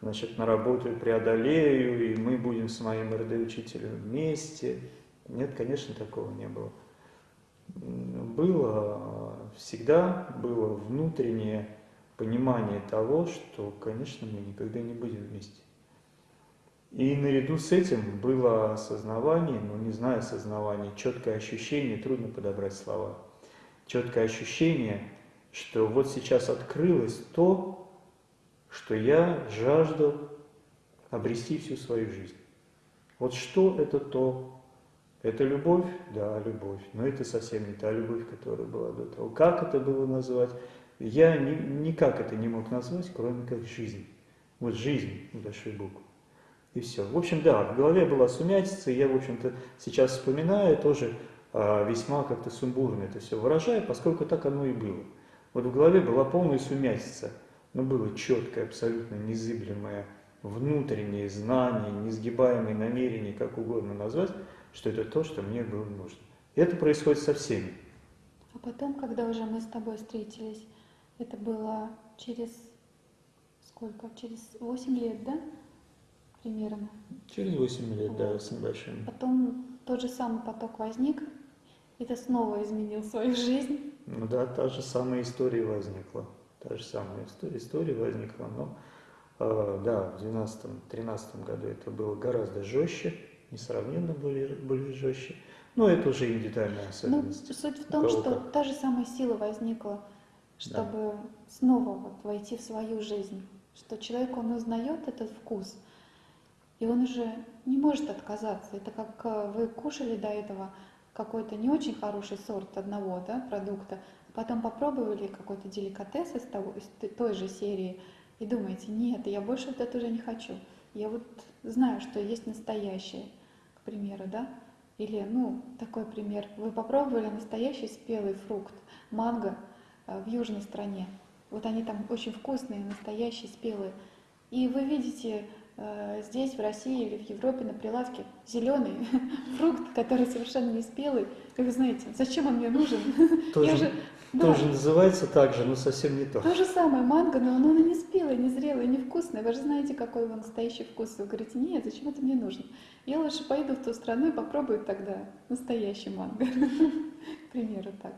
значит, наработаю, преодолею, и мы будем с моим РД-учителем вместе. Нет, конечно, такого не было. Было, всегда было внутреннее понимание того, что, конечно, мы никогда не будем вместе. И наряду с этим было осознавание, ну не знаю осознавание, четкое ощущение, трудно подобрать слова, четкое ощущение, что вот сейчас открылось то, что я жаждал обрести всю свою жизнь. Вот что это то? Это любовь? Да, любовь. Но это совсем не та любовь, которая была до того. Как это было назвать? Я ни, никак это не мог назвать, кроме как жизнь. Вот жизнь большой буквы. И все. В общем, да, в голове была сумятица, и я, в общем-то, сейчас вспоминаю, тоже а, весьма как-то сумбурно это все выражаю, поскольку так оно и было. Вот в голове была полная сумятица, но было четкое, абсолютно незыблемое внутреннее знание, несгибаемое намерение, как угодно назвать, что это то, что мне было нужно. И это происходит со всеми. А потом, когда уже мы с тобой встретились, это было через сколько? Через 8 лет, да? Примерно. Через 8 лет, да, с небольшим. Потом тот же самый поток возник, и ты снова изменил свою жизнь. Ну да, та же самая история возникла. Та же самая история, история возникла, но э, да, в 2012-2013 году это было гораздо жестче, несравненно более, более жестче. Но это уже индивидуальная Ну, особенность. суть в том, что как. та же самая сила возникла, чтобы снова вот войти в свою жизнь. Что человек, он узнает этот вкус, и он уже не может отказаться. Это как э, вы кушали до этого какой-то не очень хороший сорт одного да, продукта, а потом попробовали какой-то деликатес из, того, из той же серии и думаете, нет, я больше вот это уже не хочу. Я вот знаю, что есть настоящее, примеру, да. Или, ну, такой пример. Вы попробовали настоящий спелый фрукт, манго, э, в южной стране. Вот они там очень вкусные, настоящие, спелые. И вы видите здесь, в России или в Европе на прилавке зеленый фрукт, который совершенно не спелый. И вы знаете, зачем он мне нужен? Тоже, же- да. тоже называется так же, но совсем не то. То же самое манго, но оно не спелое, не зрелое, не вкусное. Вы же знаете, какой его настоящий вкус. Вы говорите, нет, зачем это мне нужно? Я лучше пойду в ту страну и попробую тогда настоящий манго. К примеру, так.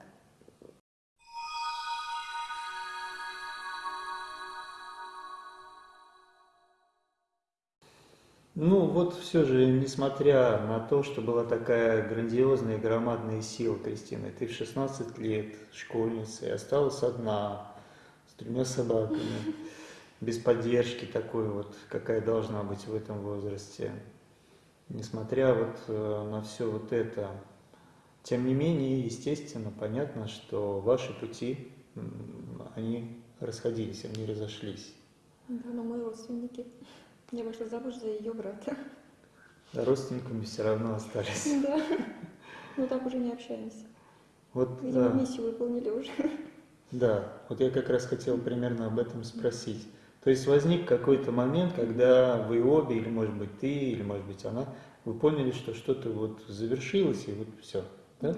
Ну вот все же, несмотря на то, что была такая грандиозная и громадная сила, Кристина, ты в 16 лет школьницей осталась одна, с тремя собаками, без поддержки такой вот, какая должна быть в этом возрасте. Несмотря вот э, на все вот это, тем не менее, естественно, понятно, что ваши пути, они расходились, они разошлись. Да, но мы родственники. Я вышла замуж за ее брата. А родственниками все равно остались. Да. Мы так уже не общаемся. Вот, Видимо, да. миссию выполнили уже. Да, вот я как раз хотел примерно об этом спросить. То есть возник какой-то момент, когда вы обе, или может быть ты, или может быть она, вы поняли, что что-то вот завершилось, и вот все, да?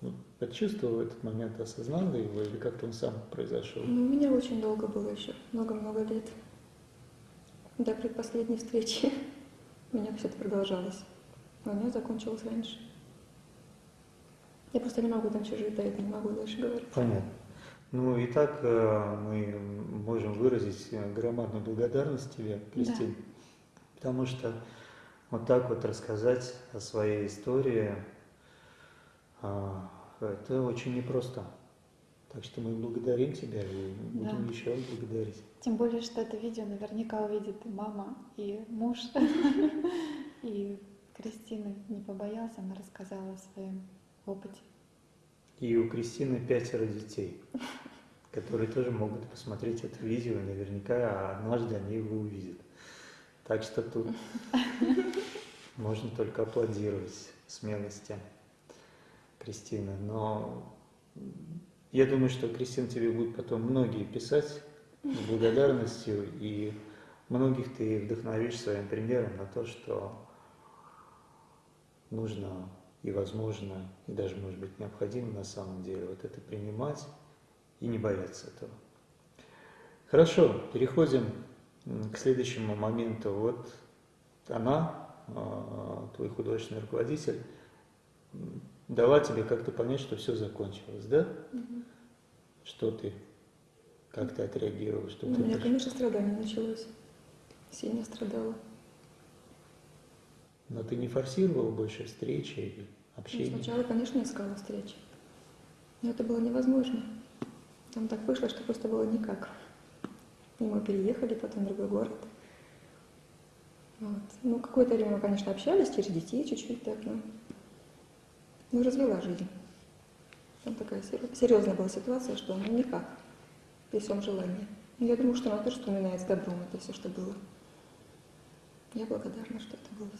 Вот Почувствовал этот момент, осознал его, или как-то он сам произошел? Ну, у меня очень долго было еще, много-много лет. До предпоследней встречи у меня все это продолжалось. А у меня закончилось раньше. Я просто не могу дальше жить, да, это не могу дальше говорить. Понятно. Ну и так э, мы можем выразить э, громадную благодарность тебе, Кристина, потому что вот так вот рассказать о своей истории, а, это очень непросто. Так что мы благодарим тебя и будем Да. еще благодарить. Тем более, что это видео наверняка увидит и мама, и муж. И Кристина не побоялась, она рассказала о своем опыте. И у Кристины пятеро детей, которые тоже могут посмотреть это видео, и наверняка однажды они его увидят. Так что тут можно только аплодировать смелости Кристины. Но я думаю, что, Кристина, тебе будут потом многие писать с благодарностью, и многих ты вдохновишь своим примером на то, что нужно и возможно, и даже, может быть, необходимо на самом деле вот это принимать и не бояться этого. Хорошо, переходим к следующему моменту. Вот она, а, твой художественный руководитель, дала тебе как-то понять, что все закончилось, да? Что ты, как ты отреагировала, что Ну, у ты меня, приш- конечно, страдание началось. Сильно страдала. Но ты не форсировала больше встречи или Ну, общения? сначала, конечно, искала встречи. Но это было невозможно. Там так вышло, что просто было никак. И мы переехали потом в другой город. Вот. Ну, какое-то время мы, конечно, общались через детей чуть-чуть так, но... Ну, развела жизнь. Там такая сер- серьезная была ситуация, что ну никак, при всем желании. Но я думаю, что она тоже вспоминает с добром это все, что было. Я благодарна, что это было.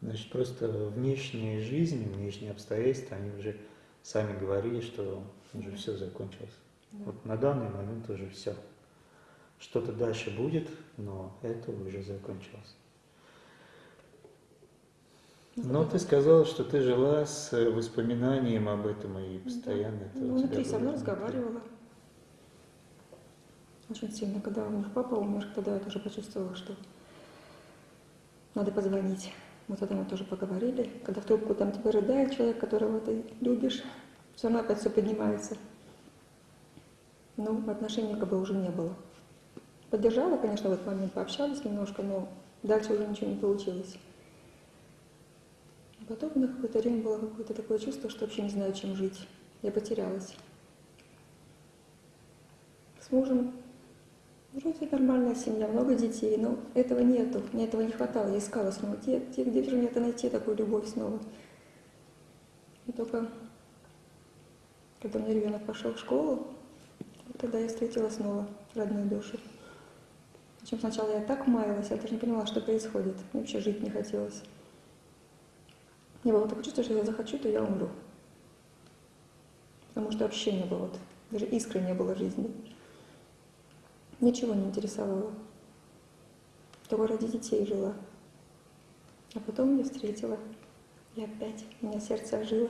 Значит, просто внешняя жизнь, внешние обстоятельства, они уже сами говорили, что уже все закончилось. Да. Вот на данный момент уже все. Что-то дальше будет, но это уже закончилось. Но ты сказала, что ты жила с э, воспоминанием об этом и постоянно это Ну, тебя внутри со мной разговаривала. Очень сильно, когда муж папа умер, тогда я тоже почувствовала, что надо позвонить. Мы тогда мы тоже поговорили. Когда в трубку там тебе рыдает человек, которого ты любишь, все равно опять все поднимается. Ну, отношений как бы уже не было. Поддержала, конечно, в этот момент пообщались немножко, но дальше уже ничего не получилось. На какое-то время было какое-то такое чувство, что вообще не знаю, чем жить. Я потерялась. С мужем вроде нормальная семья, много детей, но этого нету, мне этого не хватало. Я искала снова, где, где, где же мне это найти, такую любовь снова. И только когда меня ребенок пошел в школу, вот тогда я встретила снова родную душу. Причем сначала я так маялась, я даже не понимала, что происходит. Мне вообще жить не хотелось. Не было такого чувства, что я захочу, то я умру. Потому что вообще не было, вот, даже искры не было жизни. Ничего не интересовало. Только ради детей жила. А потом я встретила. И опять меня сердце ожило.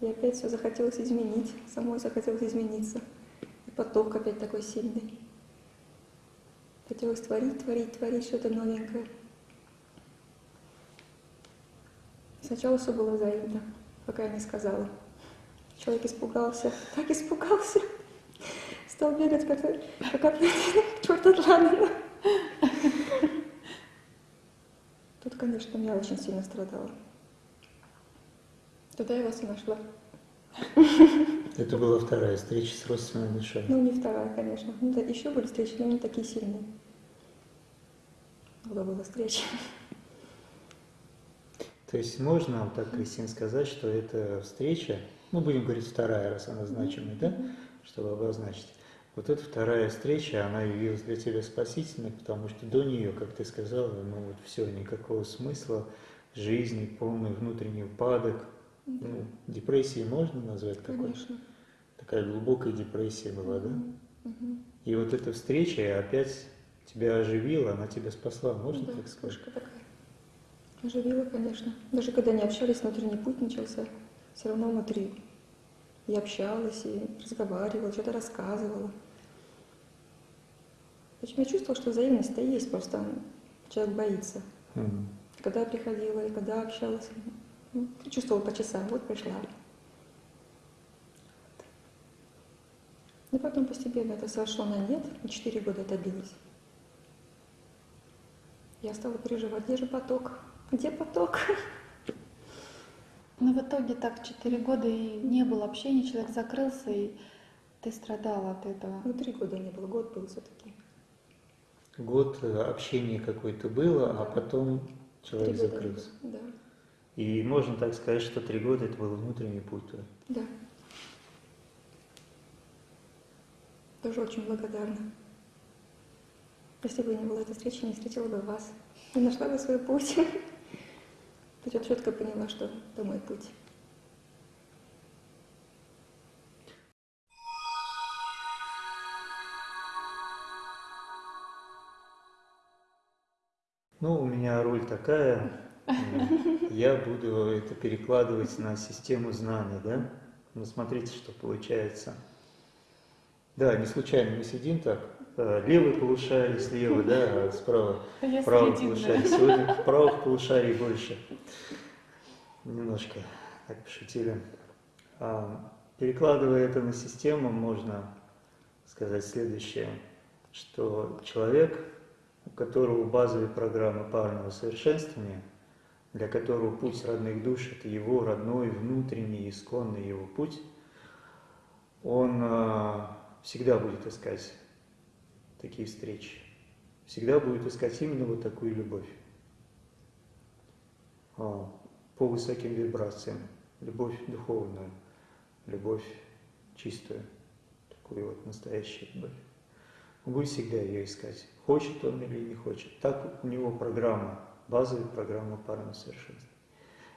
И опять все захотелось изменить. Самой захотелось измениться. И поток опять такой сильный. Хотелось творить, творить, творить что-то новенькое. Сначала все было взаимно, пока я не сказала. Человек испугался, так испугался. Стал бегать, как, как оплетенный, черт отладно. Тут, конечно, я очень сильно страдала. Туда я вас и нашла. Это была вторая встреча с родственной душой. Ну, не вторая, конечно. Ну, да, еще были встречи, но не такие сильные. Много было встреч. То есть можно вот так, Кристина, сказать, что эта встреча, ну, будем говорить вторая, раз она значимая, да, чтобы обозначить. Вот эта вторая встреча, она явилась для тебя спасительной, потому что до нее, как ты сказала, ну вот все, никакого смысла жизни, полный внутренний упадок, ну, депрессии можно назвать какой-то? Конечно. Такая глубокая депрессия была, да? И вот эта встреча опять тебя оживила, она тебя спасла, можно да, так сказать? такая. Оживила, конечно. Даже когда не общались, внутренний путь начался. Все равно внутри. И общалась, и разговаривала, что-то рассказывала. Почему я чувствовала, что взаимность-то есть, просто человек боится. Мгм. Когда я приходила и когда общалась, ну, чувствовала по часам, вот пришла. Но потом постепенно это сошло на нет, и четыре года это длилось. Я стала переживать, где же поток? Где поток? Но в итоге так четыре года и не было общения, человек закрылся, и ты страдала от этого. Ну, три года не было, год был все-таки. Год э, общения какое-то было, а Да. потом человек года закрылся. было, Да, И можно так сказать, что три года это был внутренний путь. да. Тоже очень благодарна. Если бы не было этой встречи, не встретила бы вас. Не нашла бы свой путь. Я четко поняла, что это мой путь. Ну, у меня роль такая, э, я буду это перекладывать на систему знаний, да? Ну, смотрите, что получается. Да, не случайно мы сидим так, левый полушарий слева, да, а справа правый полушарий. Сегодня правых полушарий больше. Немножко так пошутили. А, Перекладывая это на систему, можно сказать следующее, что человек, у которого базовые программы парного совершенствования, для которого путь родных душ – это его родной, внутренний, исконный его путь, он а, всегда будет искать такие встречи, всегда будет искать именно вот такую любовь а, по высоким вибрациям, любовь духовную, любовь чистую, такую вот настоящую любовь. Он будет всегда ее искать, хочет он или не хочет. Так у него программа, базовая программа парного совершенства.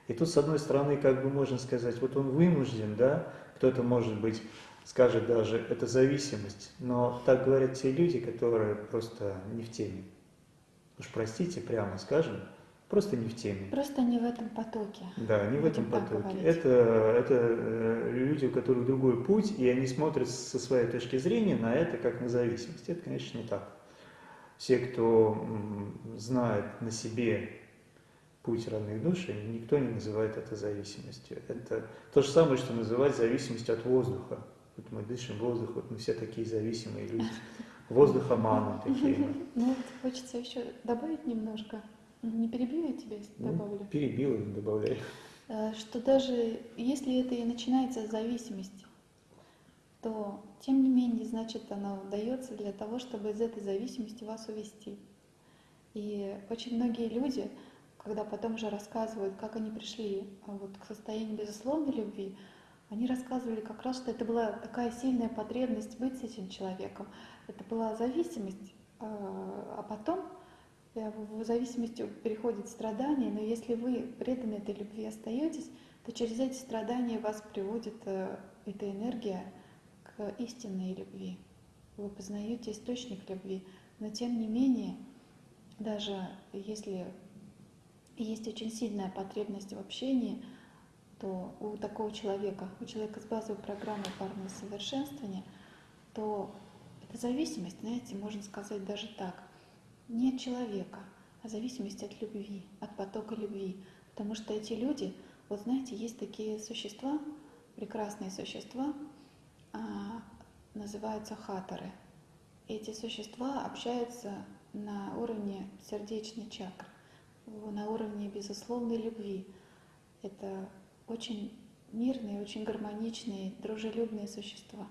И тут, с одной стороны, как бы можно сказать, вот он вынужден, да, кто-то, может быть, скажет даже, это зависимость, но так говорят те люди, которые просто не в теме. Уж простите, прямо скажем, просто не в теме. Просто не в этом потоке. Да, не в этом потоке. говорить. Это, это э, люди, у которых другой путь, и они смотрят со своей точки зрения на это как на зависимость. Это, конечно, не так. Все, кто знает на себе путь родных душ, никто не называет это зависимостью. Это то же самое, что называть зависимостью от воздуха. Вот мы дышим воздух, вот мы все такие зависимые люди. Воздухоманы такие. мы. Ну, хочется еще добавить немножко. Не перебью я тебя, если Ну, добавлю. перебил и добавляй. Э, Что даже если это и начинается с зависимости, то тем не менее, значит, оно дается для того, чтобы из этой зависимости вас увести. И очень многие люди, когда потом уже рассказывают, как они пришли а, вот к состоянию безусловной любви, они рассказывали как раз, что это была такая сильная потребность быть с этим человеком. Это была зависимость, а а потом э, в зависимости переходит страдание, но если вы преданы этой любви остаетесь, то через эти страдания вас приводит э, эта энергия к истинной любви. Вы познаете источник любви, но тем не менее, даже если есть очень сильная потребность в общении, то у такого человека, у человека с базовой программой парного совершенствования, то это зависимость, знаете, можно сказать даже так, не от человека, а зависимость от любви, от потока любви. Потому что эти люди, вот знаете, есть такие существа, прекрасные существа, а, называются хаторы. Эти существа общаются на уровне сердечной чакры, на уровне безусловной любви. Это очень мирные, очень гармоничные, дружелюбные существа.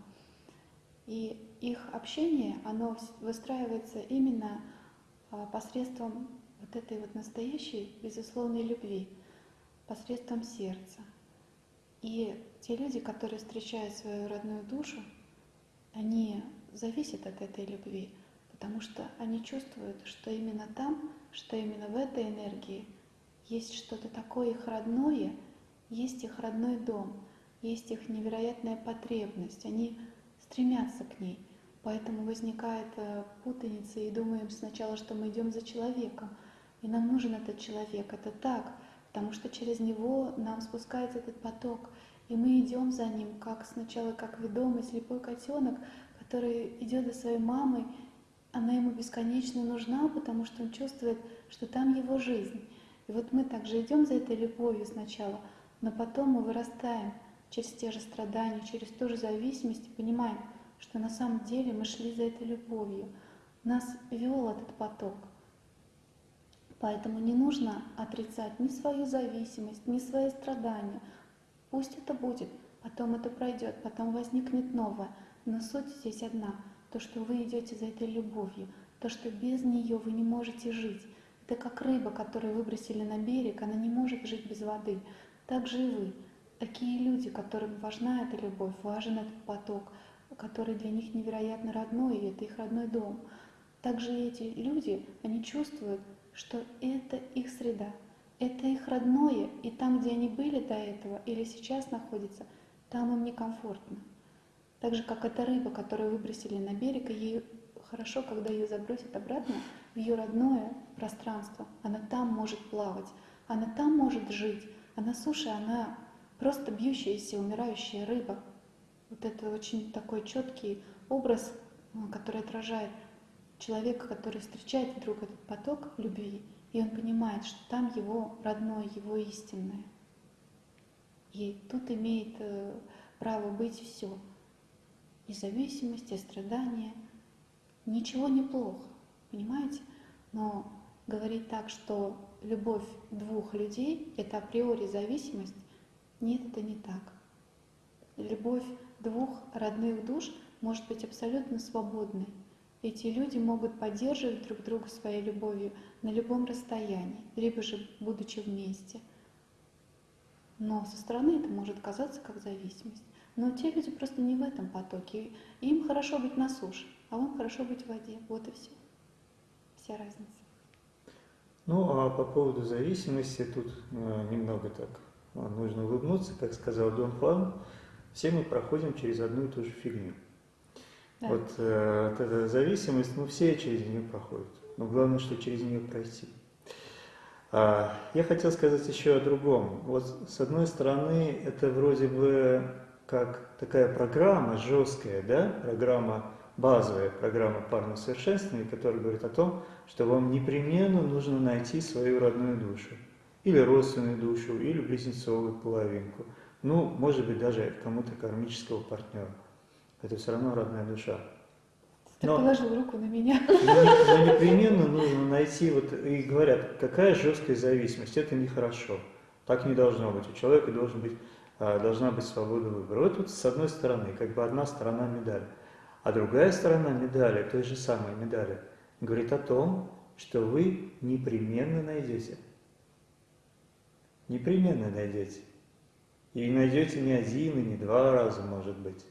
И их общение, оно выстраивается именно а, посредством вот этой вот настоящей, безусловной любви, посредством сердца. И те люди, которые встречают свою родную душу, они зависят от этой любви, потому что они чувствуют, что именно там, что именно в этой энергии есть что-то такое их родное, есть их родной дом, есть их невероятная потребность, они стремятся к ней. Поэтому возникает э, путаница и думаем сначала, что мы идем за человеком, и нам нужен этот человек. Это так, потому что через него нам спускается этот поток, и мы идем за ним, как сначала как ведомый слепой котенок, который идет за своей мамой, она ему бесконечно нужна, потому что он чувствует, что там его жизнь. И вот мы также идем за этой любовью сначала, но потом мы вырастаем через те же страдания, через ту же зависимость и понимаем, что на самом деле мы шли за этой любовью. Нас вел этот поток. Поэтому не нужно отрицать ни свою зависимость, ни свои страдания. Пусть это будет, потом это пройдет, потом возникнет новое. Но суть здесь одна. То, что вы идете за этой любовью, то, что без нее вы не можете жить. Это как рыба, которую выбросили на берег, она не может жить без воды. Так же и вы. Такие люди, которым важна эта любовь, важен этот поток, который для них невероятно родной, и это их родной дом. Также эти люди, они чувствуют, что это их среда, это их родное, и там, где они были до этого или сейчас находятся, там им некомфортно. Так же, как эта рыба, которую выбросили на берег, и ей хорошо, когда ее забросят обратно в ее родное пространство. Она там может плавать, она там может жить, а на суше она просто бьющаяся, умирающая рыба. Вот это очень такой четкий образ, который отражает человека, который встречает вдруг этот поток любви, и он понимает, что там его родное, его истинное. И тут имеет э, право быть все и зависимость, и страдания. Ничего не плохо, понимаете? Но говорить так, что любовь двух людей — это априори зависимость, нет, это не так. Любовь двух родных душ может быть абсолютно свободной. Эти люди могут поддерживать друг друга своей любовью на любом расстоянии, либо же будучи вместе. Но со стороны это может казаться как зависимость. Но те люди просто не в этом потоке. Им хорошо быть на суше, а вам хорошо быть в воде. Вот и все. Вся разница. Ну, а по поводу зависимости тут э, немного так э, нужно улыбнуться, как сказал Дон Хуан, все мы проходим через одну и ту же фигню. Да. Вот, э, вот эта зависимость, ну все через нее проходят, но главное, что через нее пройти. А, я хотел сказать еще о другом. Вот с одной стороны, это вроде бы как такая программа жесткая, да, программа базовая, программа парного совершенствования, которая говорит о том, что вам непременно нужно найти свою родную душу, или родственную душу, или близнецовую половинку, ну, может быть, даже кому-то кармического партнера. Это все равно родная душа. Ты но, положил руку на меня. Но, но непременно нужно найти, вот и говорят, какая жесткая зависимость, это нехорошо. Так не должно быть. У человека должен быть а, должна быть свобода выбора. Вот тут с одной стороны, как бы одна сторона медали. А другая сторона медали, той же самой медали, говорит о том, что вы непременно найдете. Непременно найдете. И найдете не один и не два раза, может быть.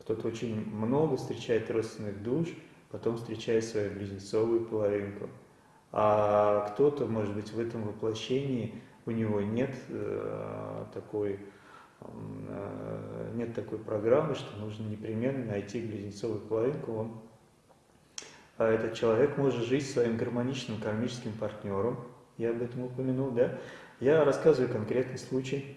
Кто-то очень много встречает родственных душ, потом встречает свою близнецовую половинку. А кто-то, может быть, в этом воплощении у него нет э, такой нет такой программы, что нужно непременно найти близнецовую половинку. Он, а этот человек может жить своим гармоничным кармическим партнером. Я об этом упомянул, да? Я рассказываю конкретный случай.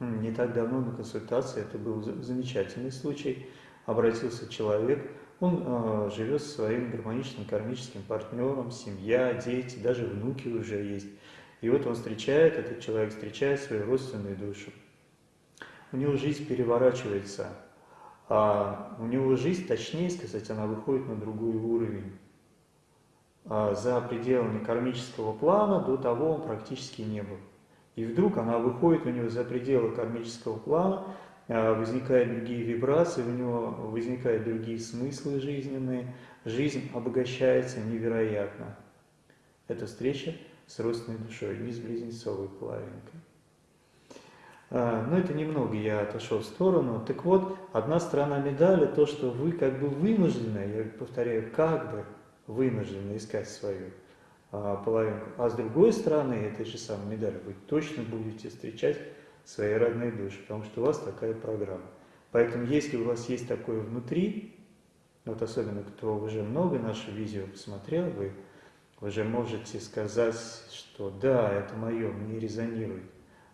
Не так давно на консультации, это был замечательный случай. Обратился человек, он э, живет со своим гармоничным кармическим партнером, семья, дети, даже внуки уже есть. И вот он встречает, этот человек встречает свою родственную душу. У него жизнь переворачивается, а у него жизнь, точнее сказать, она выходит на другой уровень. А за пределами кармического плана до того он практически не был. И вдруг она выходит у него за пределы кармического плана, а, возникают другие вибрации, у него возникают другие смыслы жизненные, жизнь обогащается невероятно. Это встреча с родственной душой, не с близнецовой половинкой. А, но это немного я отошел в сторону. Так вот, одна сторона медали то, что вы как бы вынуждены, я повторяю, как бы вынуждены искать свою а, половинку. А с другой стороны этой же самой медали вы точно будете встречать свои родные души, потому что у вас такая программа. Поэтому если у вас есть такое внутри, вот особенно кто уже много наше видео посмотрел, вы уже можете сказать, что да, это мое, мне резонирует.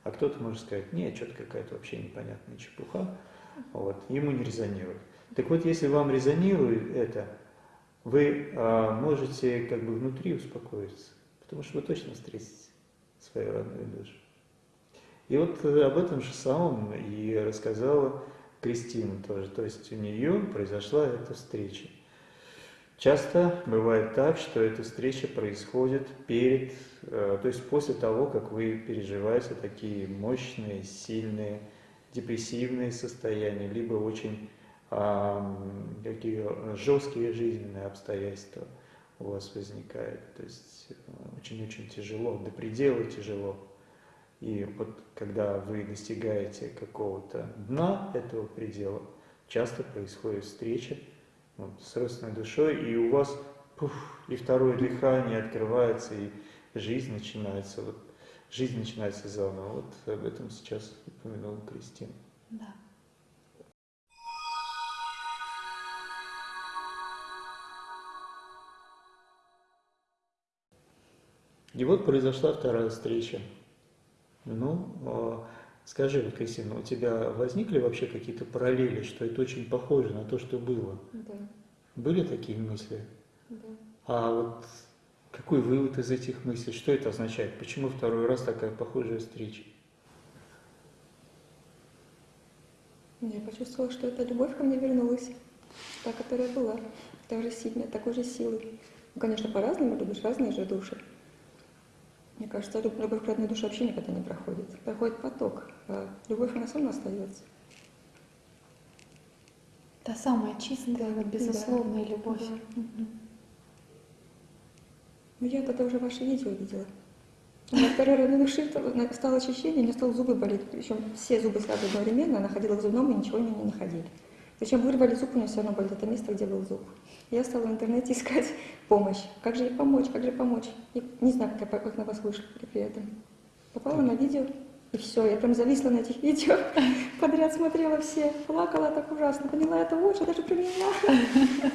А кто-то может сказать, нет, что-то какая-то вообще непонятная чепуха, вот, ему не резонирует. Так вот, если вам резонирует это, вы а, можете как бы внутри успокоиться, потому что вы точно встретите свою родную душу. И вот об этом же самом и рассказала Кристина тоже. То есть у нее произошла эта встреча. Часто бывает так, что эта встреча происходит перед, э, то есть после того, как вы переживаете такие мощные, сильные, депрессивные состояния, либо очень какие жесткие жизненные обстоятельства у вас возникают. То есть э, очень-очень тяжело, до предела тяжело. И вот когда вы достигаете какого-то дна этого предела, часто происходит встреча вот, с родственной душой, и у вас пуф, и второе дыхание открывается, и жизнь начинается, вот, жизнь начинается заново. Вот об этом сейчас упомянула Кристина. Да. И вот произошла вторая встреча. Ну, а, скажи, вот, Кристина, у тебя возникли вообще какие-то параллели, что это очень похоже на то, что было? Да. Были такие мысли? Да. А вот какой вывод из этих мыслей? Что это означает? Почему второй раз такая похожая встреча? Я почувствовала, что эта любовь ко мне вернулась, та, которая была, та же сильная, такой же силы. Ну, конечно, по-разному любишь, разные же души. Мне кажется, любовь к родной душе вообще никогда не проходит. Проходит поток, а любовь, она все равно остается. Та самая чистая, вот, безусловная да. любовь. Да. Ну, я тогда уже ваше видео видела. У меня второй родной души стало очищение, у меня стало зубы болеть. Причем все зубы сразу одновременно, она ходила к зубному и ничего мне не находили. Зачем вырвали зуб, у нее все равно болит это место, где был зуб. Я стала в интернете искать помощь. Как же ей помочь, как же помочь? И не знаю, как, я, как на вас вышла при- этом. Попала на видео, и все, я прям зависла на этих видео, подряд смотрела все, плакала так ужасно, поняла это лучше даже меня.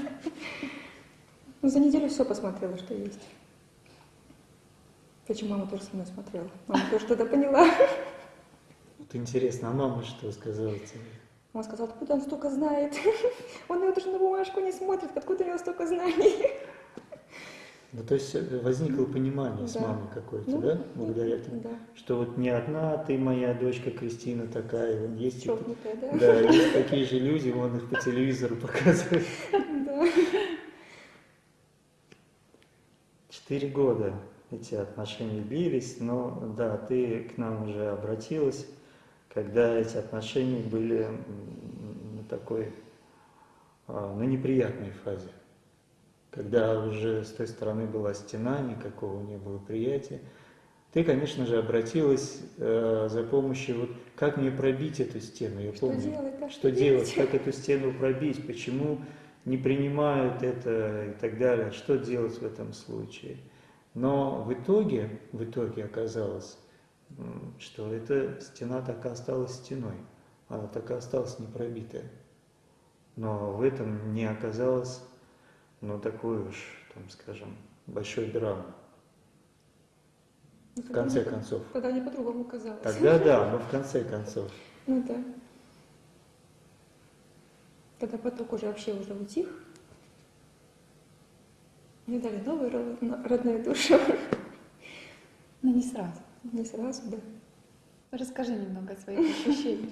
Ну, за неделю все посмотрела, что есть. Причем мама тоже со мной смотрела. Мама тоже тогда поняла. Вот интересно, а мама что сказала тебе? Мама сказала, откуда он столько знает? Он его даже на бумажку не смотрит, откуда у него столько знаний? Ну, то есть э, возникло понимание с Да. мамой какое-то, Ну, да, благодаря этому? Да, Что вот не одна ты моя дочка Кристина такая, вон есть, и- чокнутая, да? да, есть такие же люди, вон их по телевизору показывают. Да. Четыре года эти отношения длились, но да, ты к нам уже обратилась, когда эти отношения были на такой, а, на неприятной фазе. Когда уже с той стороны была стена, никакого не было приятия. Ты, конечно же, обратилась э, за помощью, вот как мне пробить эту стену, я Что помню. делать, да, Что делать, как эту стену пробить, почему не принимают это и так далее. Что делать в этом случае? Но в итоге, в итоге оказалось, что эта стена так и осталась стеной. Она так и осталась непробитая. Но в этом не оказалось, ну, такой уж, там, скажем, большой драмы. Ну, В тогда конце мне- концов. Тогда мне по-другому казалось. Тогда да, но в конце концов. Ну да. Когда поток уже вообще уже утих, мне дали новую ро- родную душу. Но не сразу. Не сразу, да. Расскажи немного о своих ощущениях.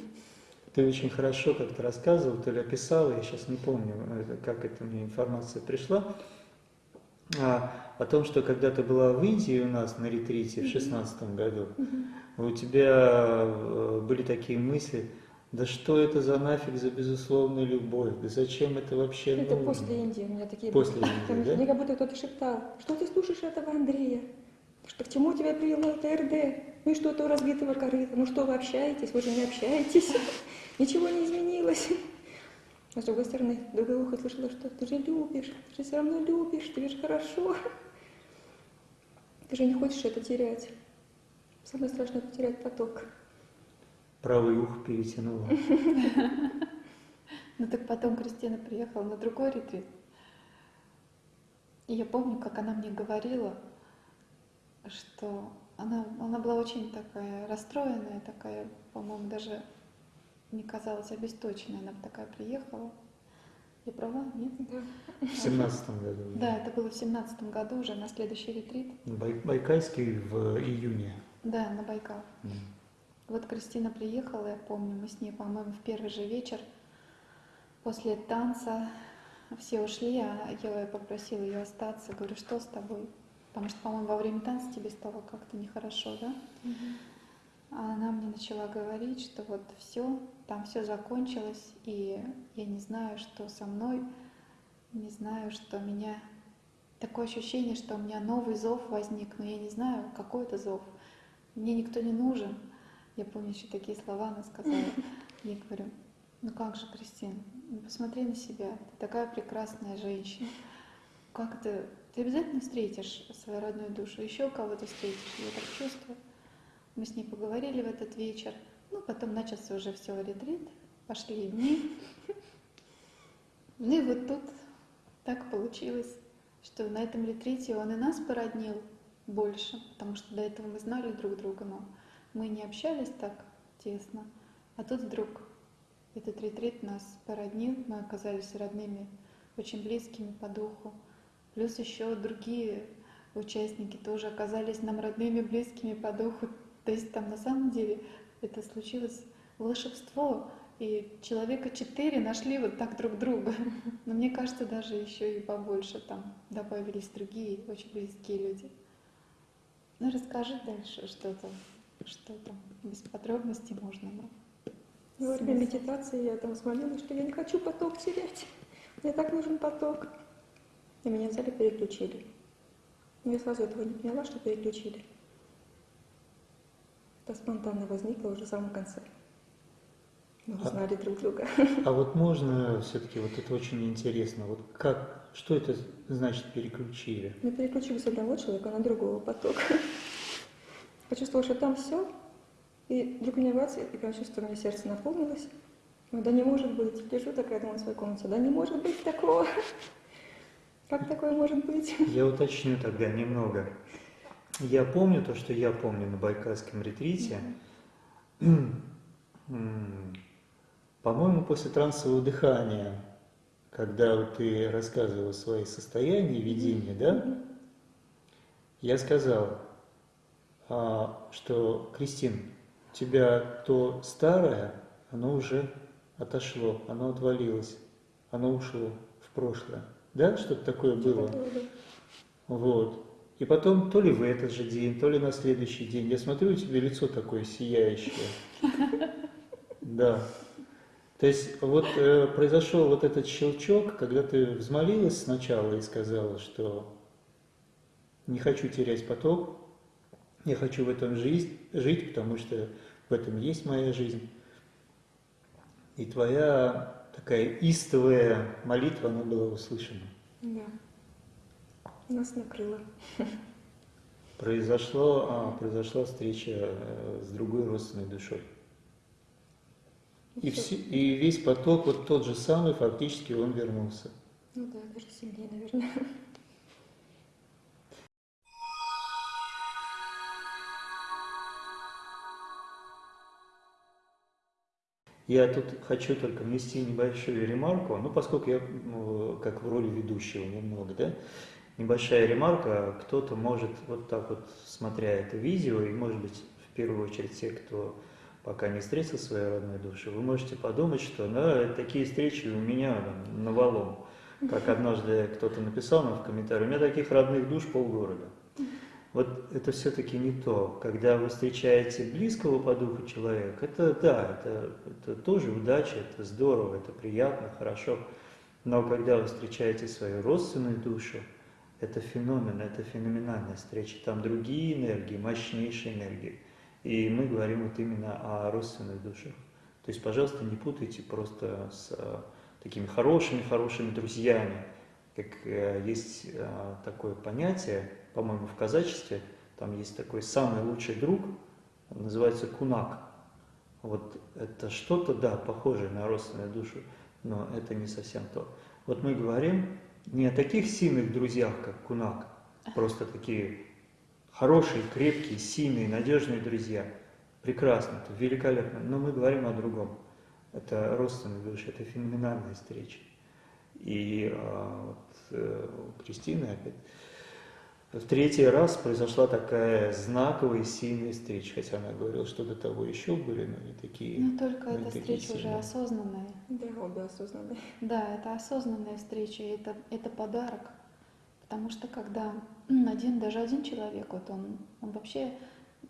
Ты очень хорошо как-то рассказывал, то ли описал, я сейчас не помню, это- как эта мне информация пришла, а, о том, что когда ты была в Индии у нас на ретрите в шестнадцатом году, у тебя э, были такие мысли, да что это за нафиг за безусловная любовь, да зачем это вообще Это нужно? после Индии у меня такие После были. Индии, да? Мне как будто кто-то шептал, что ты слушаешь этого Андрея? Что к чему тебя привело ТРД? Ну и что-то у разбитого корыта. Ну что вы общаетесь? Вы же не общаетесь. Ничего не изменилось. А с другой стороны, другое ухо слышала, что ты же любишь, ты же все равно любишь, тебе же хорошо. Ты же не хочешь это терять. Самое страшное потерять поток. Правый ухо перетянуло. Ну так потом Кристина приехала на другой ретрит. И я помню, как она мне говорила, что она, она была очень такая расстроенная, такая, по-моему, даже мне казалось обесточенная. Она такая приехала. Я права? Нет? Да. В семнадцатом году. Да, это было в семнадцатом году уже на следующий ретрит. Бай- Байкальский в июне. Да, на Байкал. М. Вот Кристина приехала, я помню, мы с ней, по-моему, в первый же вечер после танца все ушли, а я попросила ее остаться. Говорю, что с тобой? Потому что, по-моему, во время танца тебе стало как-то нехорошо, да? А она мне начала говорить, что вот все, там все закончилось, и я не знаю, что со мной, не знаю, что меня... Такое ощущение, что у меня новый зов возник, но я не знаю, какой это зов. Мне никто не нужен. Я помню еще такие слова она сказала. Я говорю, ну как же, Кристина, ну посмотри на себя, ты такая прекрасная женщина. Как ты, ты обязательно встретишь свою родную душу, еще кого-то встретишь, я так чувствую. Мы с ней поговорили в этот вечер. Ну, потом начался уже все ретрит, пошли дни. Ну и вот тут так получилось, что на этом ретрите он и нас породнил больше, потому что до этого мы знали друг друга, но мы не общались так тесно. А тут вдруг этот ретрит нас породнил, мы оказались родными, очень близкими по духу. Плюс еще другие участники тоже оказались нам родными, близкими по духу. То есть там на самом деле это случилось волшебство, и человека четыре нашли вот так друг друга. Но мне кажется, даже еще и побольше там добавились другие очень близкие люди. Ну расскажи дальше, что там, что там, без подробностей можно. Но... И во время медитации я там взмолилась, что я не хочу поток терять. Мне так нужен поток. И меня взяли, переключили. Я сразу этого не поняла, что переключили. Это спонтанно возникло уже в самом конце. Мы А- узнали друг друга. А вот можно все-таки, вот это очень интересно, вот как, что это значит переключили? Мы переключили с одного человека на другого потока. Почувствовала, что там все, и вдруг меня бац, и прям чувствую, у меня сердце наполнилось. Ой, да не может быть. Лежу такая дома в своей комнате. Да не может быть такого. Как такое может быть? Я уточню тогда немного. Я помню то, что я помню на Байкальском ретрите. По-моему, после трансового дыхания, когда вот ты рассказывал свои состояния, видения, да, я сказал, а, что, Кристин, у тебя то старое, оно уже отошло, оно отвалилось, оно ушло в прошлое. Да, что-то такое было? Вот. И потом, то ли в этот же день, то ли на следующий день, я смотрю, у тебя лицо такое сияющее. Да. То есть вот э, произошел вот этот щелчок, когда ты взмолилась сначала и сказала, что не хочу терять поток, я хочу в этом жизнь, жить, потому что в этом есть моя жизнь. И твоя такая истовая молитва, она была услышана. Да. Нас накрыло. Произошло, а, произошла встреча э, с другой родственной душой. И, все, и весь поток, вот тот же самый, фактически он вернулся. Ну да, даже сильнее, наверное. Я тут хочу только внести небольшую ремарку, ну, поскольку я ну, как в роли ведущего немного, да, небольшая ремарка, кто-то может вот так вот, смотря это видео, и, может быть, в первую очередь те, кто пока не встретил своей родной души, вы можете подумать, что да, такие встречи у меня там, навалом. Как однажды кто-то написал нам в комментарии, у меня таких родных душ полгорода. Вот это все-таки не то. Когда вы встречаете близкого по духу человека, это да, это, это тоже удача, это здорово, это приятно, хорошо. Но когда вы встречаете свою родственную душу, это феномен, это феноменальная встреча. Там другие энергии, мощнейшие энергии. И мы говорим вот именно о родственных душах. То есть, пожалуйста, не путайте просто с э, такими хорошими-хорошими друзьями. Как э, есть э, такое понятие, по-моему, в казачестве, там есть такой самый лучший друг, называется кунак. Вот это что-то, да, похожее на родственную душу, но это не совсем то. Вот мы говорим не о таких сильных друзьях, как кунак, просто такие хорошие, крепкие, сильные, надежные друзья. Прекрасно, это великолепно, но мы говорим о другом. Это родственные души, это феноменальная встреча. И а, вот, э, у опять в третий раз произошла такая знаковая и сильная встреча, хотя она говорила, что до того еще были, но не такие. Но только но не эта встреча уже сильные. осознанная. Да, обе осознанные. Да, это осознанная встреча, это, это подарок. Потому что когда один, даже один человек, вот он, он вообще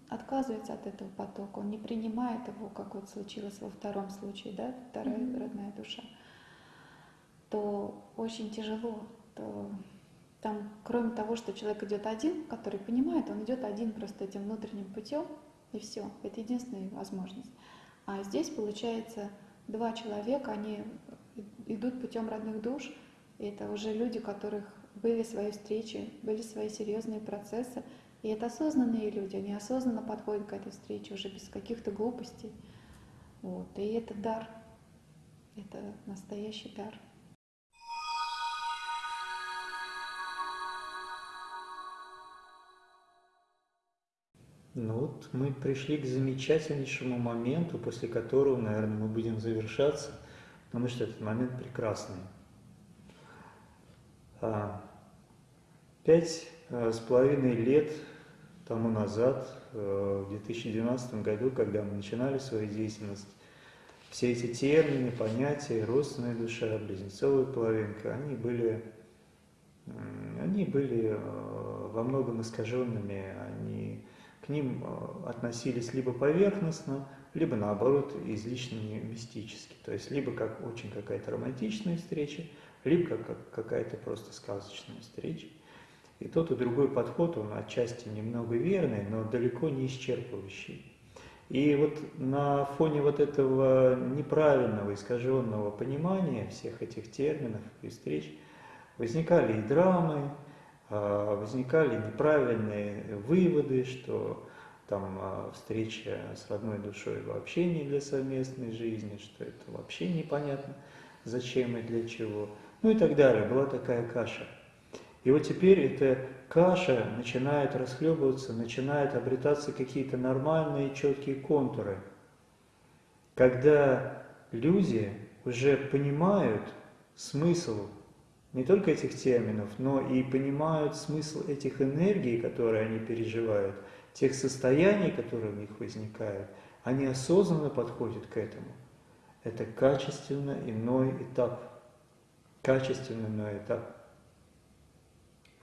отказывается от этого потока, он не принимает его, как вот случилось во втором случае, да, вторая Мгм. родная душа, то очень тяжело. То там, кроме того, что человек идет один, который понимает, он идет один просто этим внутренним путем, и все. Это единственная возможность. А здесь, получается, два человека, они идут путем родных душ, и это уже люди, у которых были свои встречи, были свои серьезные процессы. И это осознанные люди, они осознанно подходят к этой встрече уже без каких-то глупостей. Вот. И это дар. Это настоящий дар. Ну вот мы пришли к замечательнейшему моменту, после которого, наверное, мы будем завершаться, потому что этот момент прекрасный. А, Пять а, с половиной лет тому назад, э, в 2012 году, когда мы начинали свою деятельность, все эти термины, понятия, родственная душа, близнецовая половинка, они были, они были э, во многом искаженными, ним э, относились либо поверхностно, либо наоборот излишне мистически. То есть либо как очень какая-то романтичная встреча, либо как, как какая-то просто сказочная встреча. И тот и другой подход, он отчасти немного верный, но далеко не исчерпывающий. И вот на фоне вот этого неправильного, искаженного понимания всех этих терминов и встреч возникали и драмы, возникали неправильные выводы, что там а, встреча с родной душой вообще не для совместной жизни, что это вообще непонятно, зачем и для чего, ну и так далее. Была такая каша. И вот теперь эта каша начинает расхлебываться, начинают обретаться какие-то нормальные четкие контуры, когда люди уже понимают смысл не только этих терминов, но и понимают смысл этих энергий, которые они переживают, тех состояний, которые у них возникают, они осознанно подходят к этому. Это качественно иной этап. Качественно иной этап.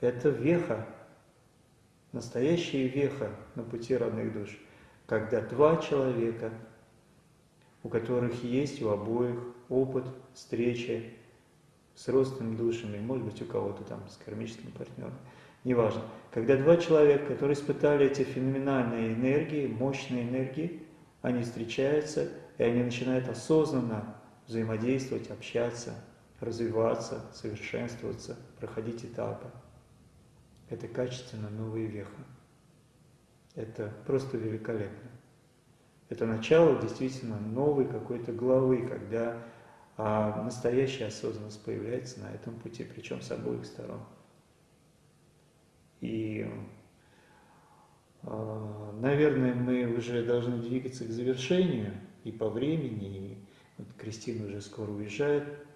Это веха, настоящая веха на пути родных душ, когда два человека, у которых есть у обоих опыт встречи с родственными душами, может быть, у кого-то там с кармическим партнером, неважно. Когда два человека, которые испытали эти феноменальные энергии, мощные энергии, они встречаются, и они начинают осознанно взаимодействовать, общаться, развиваться, совершенствоваться, проходить этапы. Это качественно новая веха. Это просто великолепно. Это начало действительно новой какой-то главы, когда а, настоящая осознанность появляется на этом пути, причем с обоих сторон. И, а, наверное, мы уже должны двигаться к завершению и по времени, и вот Кристина уже скоро уезжает.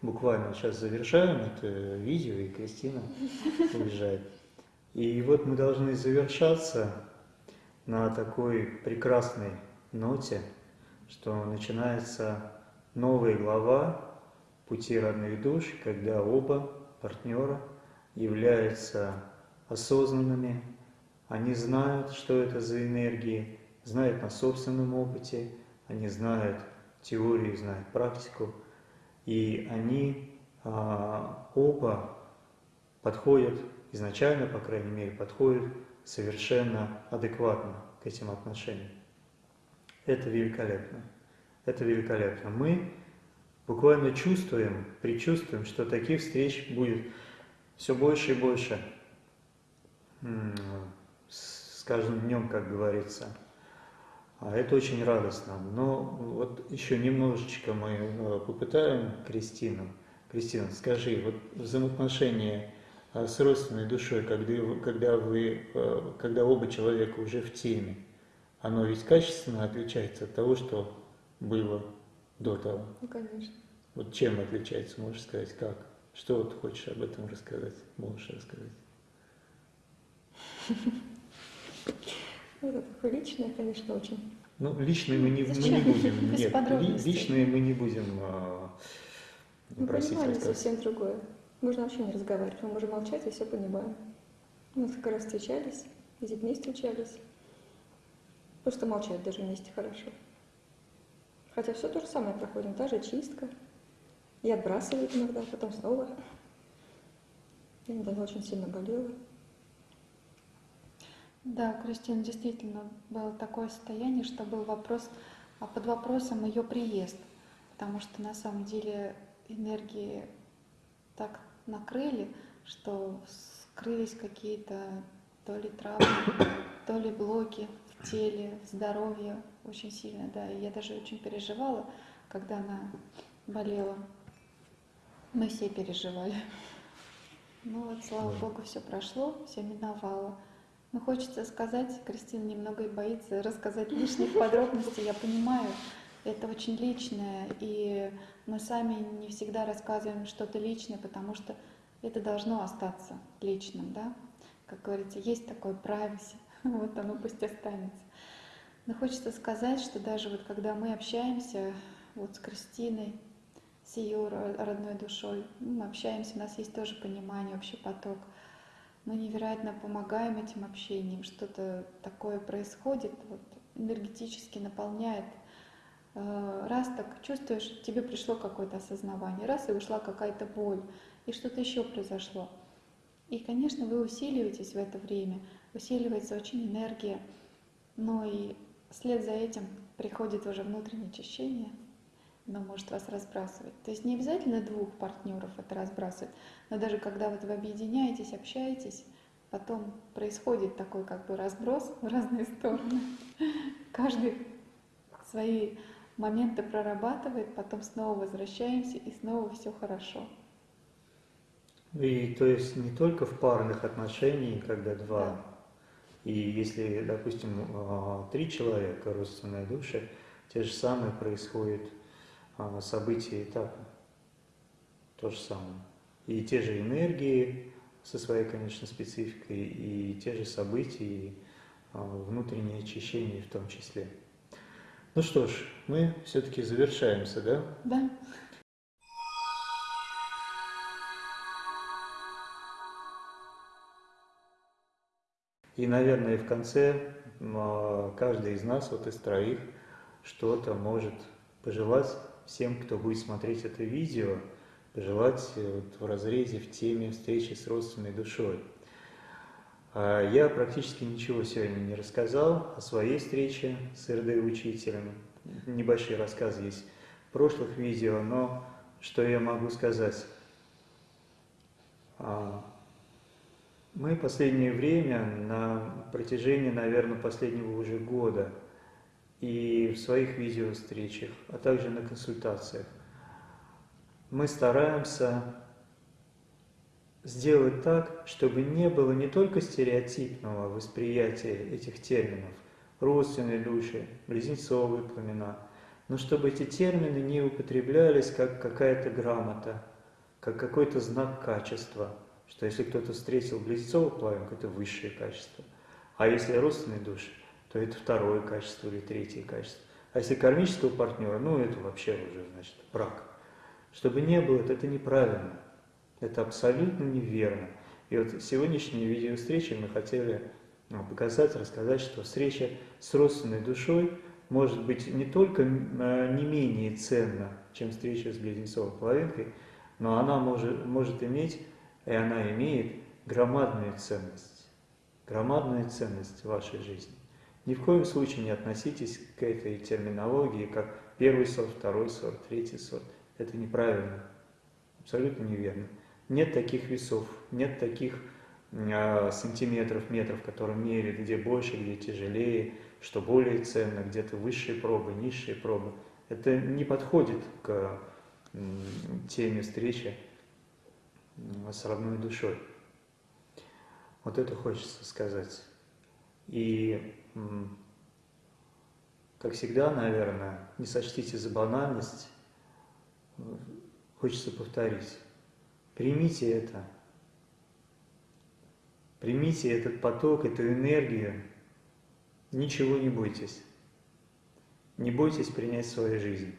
Буквально сейчас завершаем это видео, и Кристина уезжает. И вот мы должны завершаться на такой прекрасной ноте, что начинается новая глава пути родных душ, когда оба партнера являются осознанными, они знают, что это за энергии, знают на собственном опыте, они знают теорию, знают практику, и они а, оба подходят, изначально, по крайней мере, подходят совершенно адекватно к этим отношениям. Это великолепно. Это великолепно. Мы буквально чувствуем, предчувствуем, что таких встреч будет все больше и больше с каждым днем, как говорится. А это очень радостно. Но вот еще немножечко мы э, попытаем Кристину. Кристина, скажи, вот взаимоотношения а с родственной душой, когда, когда, вы, э, когда оба человека уже в теме, оно ведь качественно отличается от того, что было до того. Ну, конечно. Вот чем отличается, можешь сказать, как? Что вот хочешь об этом рассказать, можешь рассказать? Ну, это такое личное, конечно, очень. Ну, личные мы не, мы не будем. Нет, личные мы не будем а, ну, просить понимание совсем другое. Можно вообще не разговаривать, мы можем молчать и все понимаем. Мы несколько раз встречались, с детьми встречались. Просто молчать даже вместе хорошо. Хотя все то же самое проходим, та же чистка. И отбрасывает иногда, потом снова. Я недавно очень сильно болела. Да, Кристина, действительно, было такое состояние, что был вопрос, а под вопросом ее приезд. Потому что на самом деле энергии так накрыли, что скрылись какие-то то ли травмы, то ли блоки в теле, в здоровье очень сильно, да. И я даже очень переживала, когда она болела. Мы все переживали. Ну вот, слава Богу, все прошло, все миновало. Но хочется сказать, Кристина немного и боится рассказать лишних подробностей, я понимаю, это очень личное, и мы сами не всегда рассказываем что-то личное, потому что это должно остаться личным, да? Как говорится, есть такое privacy, вот оно пусть останется. Но хочется сказать, что даже вот когда мы общаемся вот с Кристиной, с ее родной душой, ну, мы общаемся, у нас есть тоже понимание, общий поток, мы невероятно помогаем этим общением, что-то такое происходит, вот, энергетически наполняет Э, раз так чувствуешь, тебе пришло какое-то осознавание, раз и ушла какая-то боль, и что-то еще произошло. И, конечно, вы усиливаетесь в это время, усиливается очень энергия, но и вслед за этим приходит уже внутреннее очищение, оно может вас разбрасывать. То есть не обязательно двух партнеров это разбрасывает, но даже когда вот вы объединяетесь, общаетесь, потом происходит такой как бы разброс в разные стороны. Каждый свои моменты прорабатывает, потом снова возвращаемся, и снова все хорошо. И то есть не только в парных отношениях, когда два, да. И если, допустим, а, три человека, родственные души, те же самые происходят а, события, этапы. То же самое. И те же энергии со своей, конечно, спецификой, и те же события, и а, внутреннее очищение в том числе. Ну что ж, мы все-таки завершаемся, да? Да. И, наверное, в конце а, каждый из нас, вот из троих, что-то может пожелать всем, кто будет смотреть это видео, пожелать э, вот в разрезе, в теме встречи с родственной душой. А я практически ничего сегодня не рассказал о своей встрече с РД-учителем. Небольшие рассказы есть прошлых видео, но что я могу сказать? Мы последнее время, на протяжении, наверное, последнего уже года, и в своих видео-встречах, а также на консультациях, мы стараемся сделать так, чтобы не было не только стереотипного восприятия этих терминов, родственные души, близнецовые пламена, но чтобы эти термины не употреблялись как какая-то грамота, как какой-то знак качества, что если кто-то встретил близнецовую пламенку, это высшее качество, а если родственные души, то это второе качество или третье качество. А если кармического партнера, ну это вообще уже, значит, брак. Чтобы не было, это, неправильно. Это абсолютно неверно. И вот сегодняшние видеовстречи мы хотели ну, показать, рассказать, что встреча с родственной душой может быть не только э, не менее ценна, чем встреча с близнецовой половинкой, но она может, может иметь, и она имеет громадную ценность. Громадную ценность в вашей жизни. Ни в коем случае не относитесь к этой терминологии как первый сорт, второй сорт, третий сорт. Это неправильно, абсолютно неверно. Нет таких весов, нет таких э, сантиметров, метров, которым меряют, где больше, где тяжелее, что более ценно, где-то высшие пробы, низшие пробы. Это не подходит к э, теме встречи с родной душой. Вот это хочется сказать. И, как всегда, наверное, не сочтите за банальность, хочется повторить. Примите это. Примите этот поток, эту энергию. Ничего не бойтесь. Не бойтесь принять свою жизнь.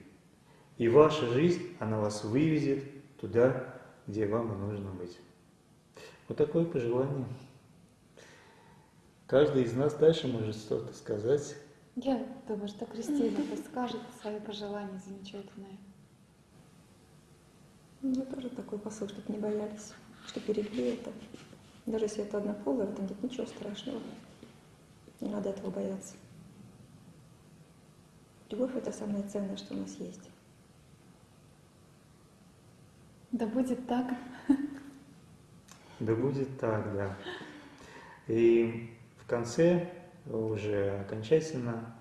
И ваша жизнь, она вас выведет туда, где вам и нужно быть. Вот такое пожелание. Каждый из нас дальше может что-то сказать. Я думаю, что Кристина скажет свое пожелание замечательное. У меня тоже такой посыл, чтобы не боялись, что берегли это. Даже если это однополое, в этом нет ничего страшного. Не надо этого бояться. Любовь — это самое ценное, что у нас есть. Да будет так. Да будет так, да. И в конце уже окончательно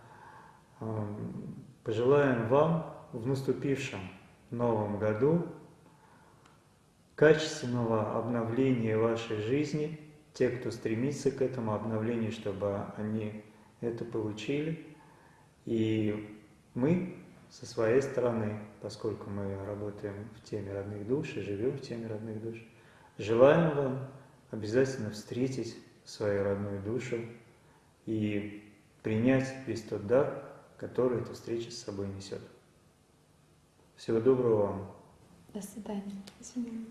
эм, пожелаем вам в наступившем новом году качественного обновления вашей жизни, те, кто стремится к этому обновлению, чтобы они это получили. И мы со своей стороны, поскольку мы работаем в теме родных душ и живем в теме родных душ, желаем вам обязательно встретить свою родную душу и принять весь тот дар, который эта встреча с собой несет. Всего доброго вам. До свидания. До свидания.